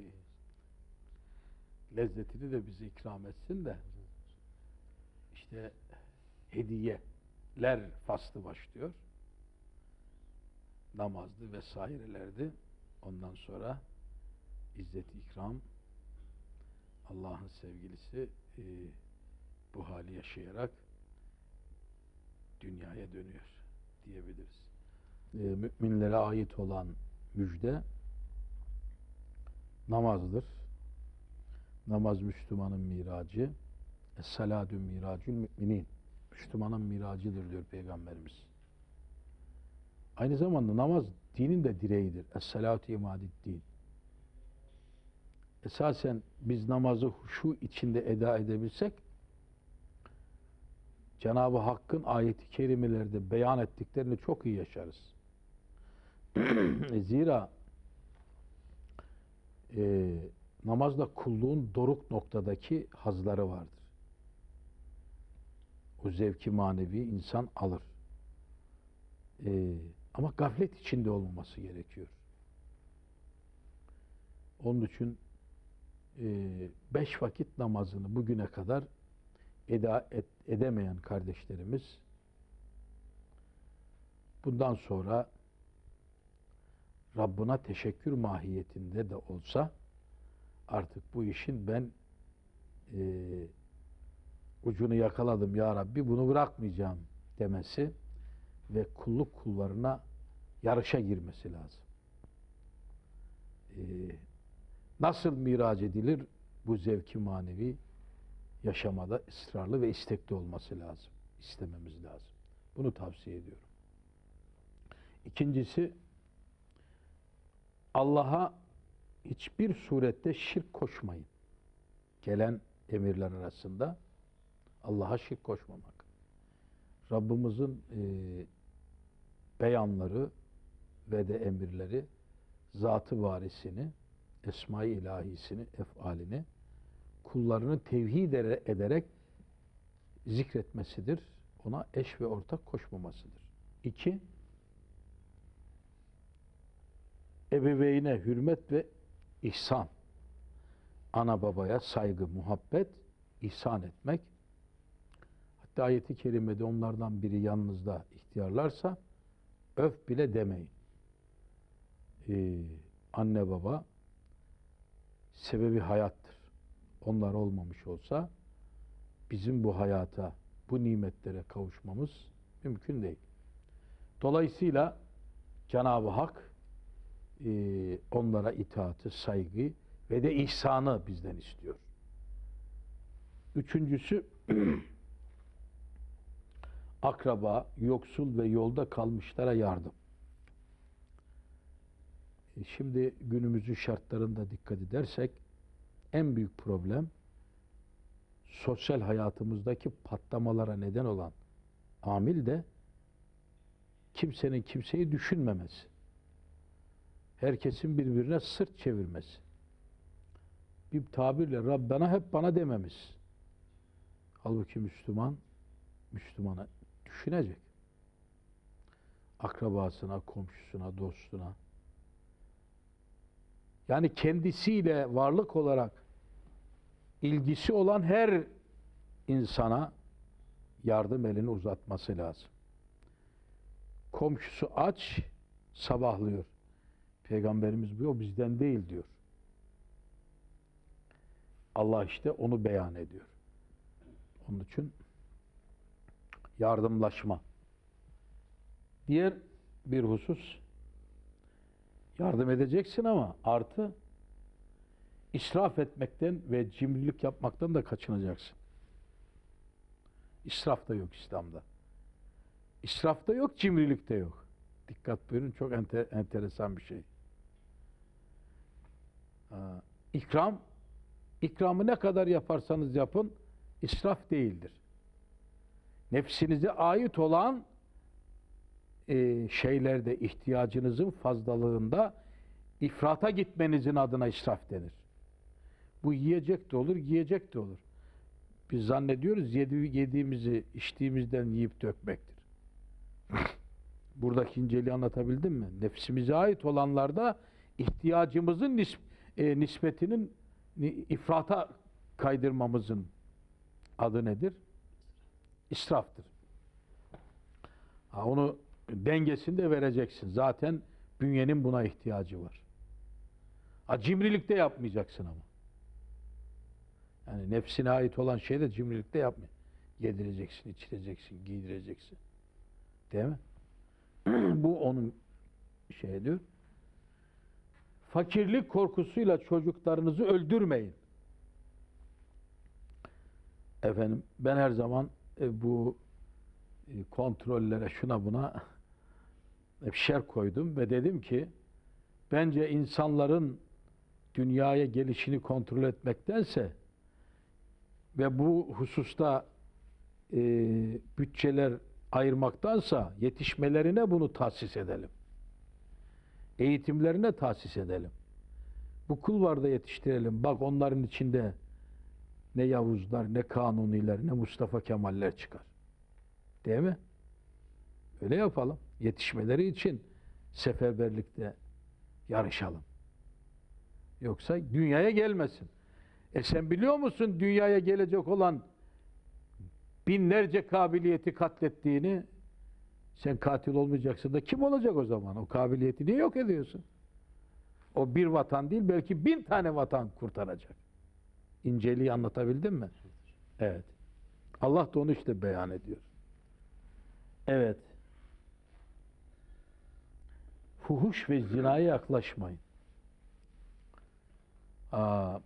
lezzetini de bize ikram etsin de işte hediyeler faslı başlıyor. Namazdı vesairelerdi. Ondan sonra izzet ikram Allah'ın sevgilisi e, bu hali yaşayarak dünyaya dönüyor diyebiliriz. E, müminlere ait olan müjde namazdır. Namaz Müslümanın miracı. Es-salâdü miracül müminin. Müslümanın miracıdır diyor Peygamberimiz. Aynı zamanda namaz dinin de direğidir. Es-salâtü imadid din. Esasen biz namazı huşu içinde eda edebilsek Cenab-ı Hakk'ın ayeti kerimelerde beyan ettiklerini çok iyi yaşarız. *clears throat* Zira e, namazda kulluğun doruk noktadaki hazları vardır. O zevki manevi insan alır. E, ama gaflet içinde olmaması gerekiyor. Onun için e, beş vakit namazını bugüne kadar eda et, edemeyen kardeşlerimiz bundan sonra Rabbına teşekkür mahiyetinde de olsa artık bu işin ben eee, ucunu yakaladım ya Rabbi bunu bırakmayacağım demesi ve kulluk kullarına yarışa girmesi lazım. Eee, nasıl miraç edilir? Bu zevki manevi yaşamada ısrarlı ve istekli olması lazım. İstememiz lazım. Bunu tavsiye ediyorum. İkincisi Allah'a hiçbir surette şirk koşmayın. Gelen emirler arasında Allah'a şirk koşmamak. Rabbimizin e, beyanları ve de emirleri zatı varisini, esma-i ilahisini, efalini kullarını tevhid ere- ederek zikretmesidir. Ona eş ve ortak koşmamasıdır. İki, ebeveyne hürmet ve ihsan. Ana babaya saygı, muhabbet, ihsan etmek. Hatta ayeti kerimede onlardan biri yanınızda ihtiyarlarsa öf bile demeyin. Ee, anne baba sebebi hayattır. Onlar olmamış olsa bizim bu hayata, bu nimetlere kavuşmamız mümkün değil. Dolayısıyla Cenab-ı Hak e, onlara itaatı, saygı ve de ihsanı bizden istiyor. Üçüncüsü *clears throat* akraba, yoksul ve yolda kalmışlara yardım. E, Şimdi günümüzün şartlarında dikkat edersek en büyük problem sosyal hayatımızdaki patlamalara neden olan amil de kimsenin kimseyi düşünmemesi. Herkesin birbirine sırt çevirmesi. Bir tabirle Rabbena hep bana dememiz. Halbuki Müslüman, Müslümanı düşünecek. Akrabasına, komşusuna, dostuna. Yani kendisiyle varlık olarak ilgisi olan her insana yardım elini uzatması lazım. Komşusu aç, sabahlıyor. Peygamberimiz bu bizden değil diyor. Allah işte onu beyan ediyor. Onun için yardımlaşma. Diğer bir husus yardım edeceksin ama artı israf etmekten ve cimrilik yapmaktan da kaçınacaksın. İsraf da yok İslam'da. İsraf da yok, cimrilik de yok. Dikkat buyurun çok ente, enteresan bir şey. Ha, İkram, ikramı ne kadar yaparsanız yapın, israf değildir. Nefsinize ait olan e, şeylerde ihtiyacınızın fazlalığında ifrata gitmenizin adına israf denir. Bu yiyecek de olur, giyecek de olur. Biz zannediyoruz yedi, yediğimizi içtiğimizden yiyip dökmektir. *laughs* Buradaki inceliği anlatabildim mi? Nefsimize ait olanlarda ihtiyacımızın nis, e, nispetinin ni- ifrata kaydırmamızın adı nedir? İsraftır. Ha, onu dengesini de vereceksin. Zaten bünyenin buna ihtiyacı var. Ha, cimrilikte yapmayacaksın ama. Yani nefsine ait olan şey de cimrilikte yapma. Yedireceksin, içireceksin, giydireceksin. Değil mi? *clears throat* Bu onun şey diyor. Fakirlik korkusuyla çocuklarınızı öldürmeyin. Efendim ben her zaman e, bu e, kontrollere şuna buna hep şer koydum ve dedim ki bence insanların dünyaya gelişini kontrol etmektense ve bu hususta e, bütçeler ayırmaktansa yetişmelerine bunu tahsis edelim. Eğitimlerine tahsis edelim. Bu kulvarda yetiştirelim. Bak onların içinde ne Yavuzlar, ne Kanuniler, ne Mustafa Kemaller çıkar. Değil mi? Öyle yapalım. Yetişmeleri için seferberlikte yarışalım. Yoksa dünyaya gelmesin. E sen biliyor musun dünyaya gelecek olan binlerce kabiliyeti katlettiğini Sen katil olmayacaksın da kim olacak o zaman? O kabiliyeti niye yok ediyorsun? O bir vatan değil belki bin tane vatan kurtaracak. İnceliği anlatabildim mi? Evet. Allah da onu işte beyan ediyor. Evet. Fuhuş ve zinaya yaklaşmayın. Aa,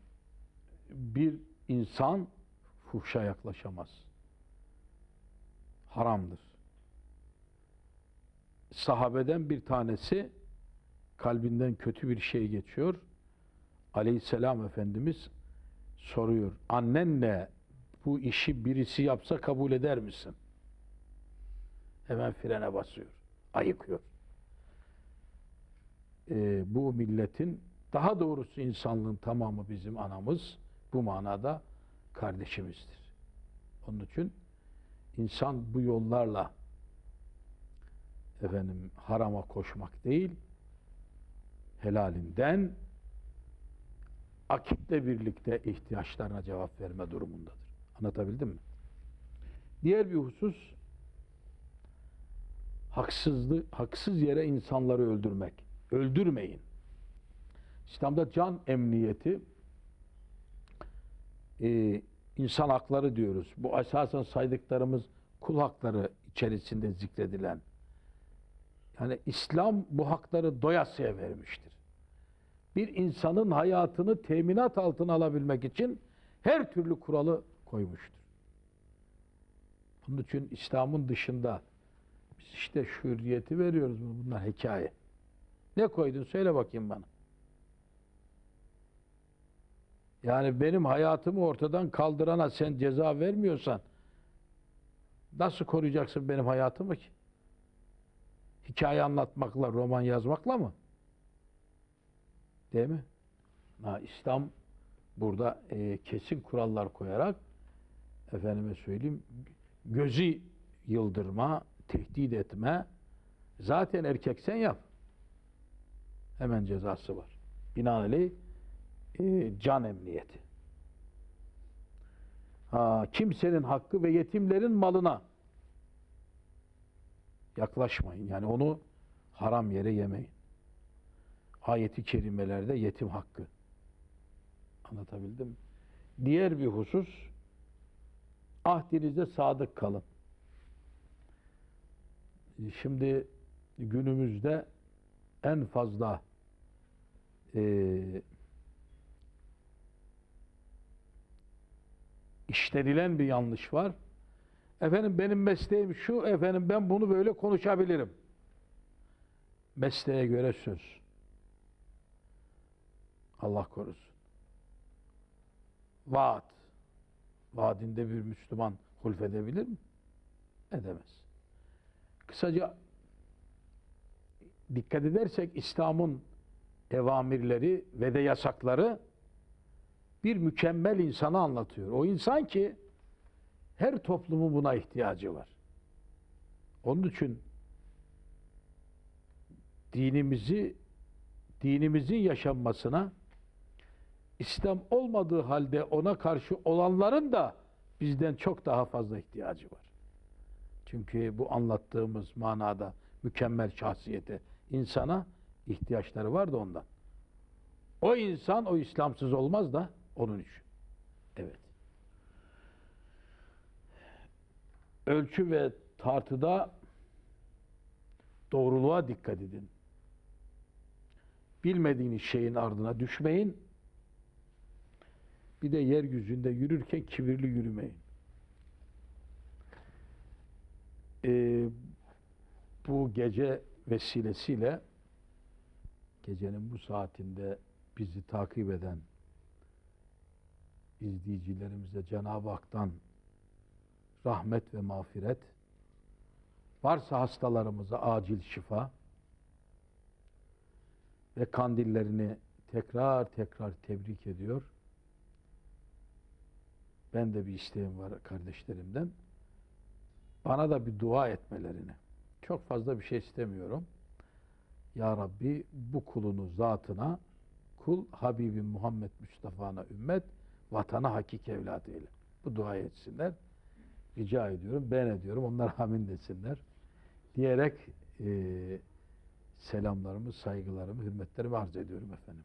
bir insan fuhşa yaklaşamaz. Haramdır. Sahabeden bir tanesi kalbinden kötü bir şey geçiyor. Aleyhisselam Efendimiz soruyor. Annenle bu işi birisi yapsa kabul eder misin? Hemen frene basıyor. Ayıkıyor. Ee, bu milletin daha doğrusu insanlığın tamamı bizim anamız bu manada kardeşimizdir. Onun için insan bu yollarla efendim harama koşmak değil helalinden akitle birlikte ihtiyaçlarına cevap verme durumundadır. Anlatabildim mi? Diğer bir husus haksızlık, haksız yere insanları öldürmek. Öldürmeyin. İslam'da can emniyeti e, insan hakları diyoruz. Bu esasen saydıklarımız kul hakları içerisinde zikredilen. Yani İslam bu hakları doyasıya vermiştir. Bir insanın hayatını teminat altına alabilmek için her türlü kuralı koymuştur. Bunun için İslam'ın dışında biz işte şu hürriyeti veriyoruz. Bunlar hikaye. Ne koydun söyle bakayım bana. Yani benim hayatımı ortadan kaldırana sen ceza vermiyorsan nasıl koruyacaksın benim hayatımı ki? Hikaye anlatmakla, roman yazmakla mı? Değil mi? Ha, İslam burada e, kesin kurallar koyarak efendime söyleyeyim gözü yıldırma, tehdit etme zaten erkek sen yap. Hemen cezası var. Binaenaleyh e, can emniyeti. Ha, kimsenin hakkı ve yetimlerin malına yaklaşmayın. Yani onu haram yere yemeyin. Ayeti kerimelerde yetim hakkı. Anlatabildim? Diğer bir husus ahdinize sadık kalın. Şimdi günümüzde en fazla e, işlenilen bir yanlış var. Efendim benim mesleğim şu, efendim ben bunu böyle konuşabilirim. Mesleğe göre söz. Allah korusun. Vaat. Vaadinde bir Müslüman hulfedebilir mi? Edemez. Kısaca dikkat edersek İslam'ın evamirleri ve de yasakları bir mükemmel insanı anlatıyor. O insan ki her toplumun buna ihtiyacı var. Onun için dinimizi dinimizin yaşanmasına İslam olmadığı halde ona karşı olanların da bizden çok daha fazla ihtiyacı var. Çünkü bu anlattığımız manada mükemmel şahsiyete insana ihtiyaçları var da ondan. O insan o İslamsız olmaz da onun için. Evet. Ölçü ve tartıda doğruluğa dikkat edin. Bilmediğiniz şeyin ardına düşmeyin. Bir de yeryüzünde yürürken kibirli yürümeyin. Ee, bu gece vesilesiyle gecenin bu saatinde bizi takip eden izleyicilerimize Cenab-ı Hak'tan rahmet ve mağfiret, varsa hastalarımıza acil şifa ve kandillerini tekrar tekrar tebrik ediyor. Ben de bir isteğim var kardeşlerimden. Bana da bir dua etmelerini. Çok fazla bir şey istemiyorum. Ya Rabbi bu kulunu zatına, kul Habibim Muhammed Mustafa'na ümmet, vatana hakik evlat eyle. Bu dua etsinler. Rica ediyorum, ben ediyorum. Onlar amin desinler. diyerek e, selamlarımı, saygılarımı, hürmetlerimi arz ediyorum efendim.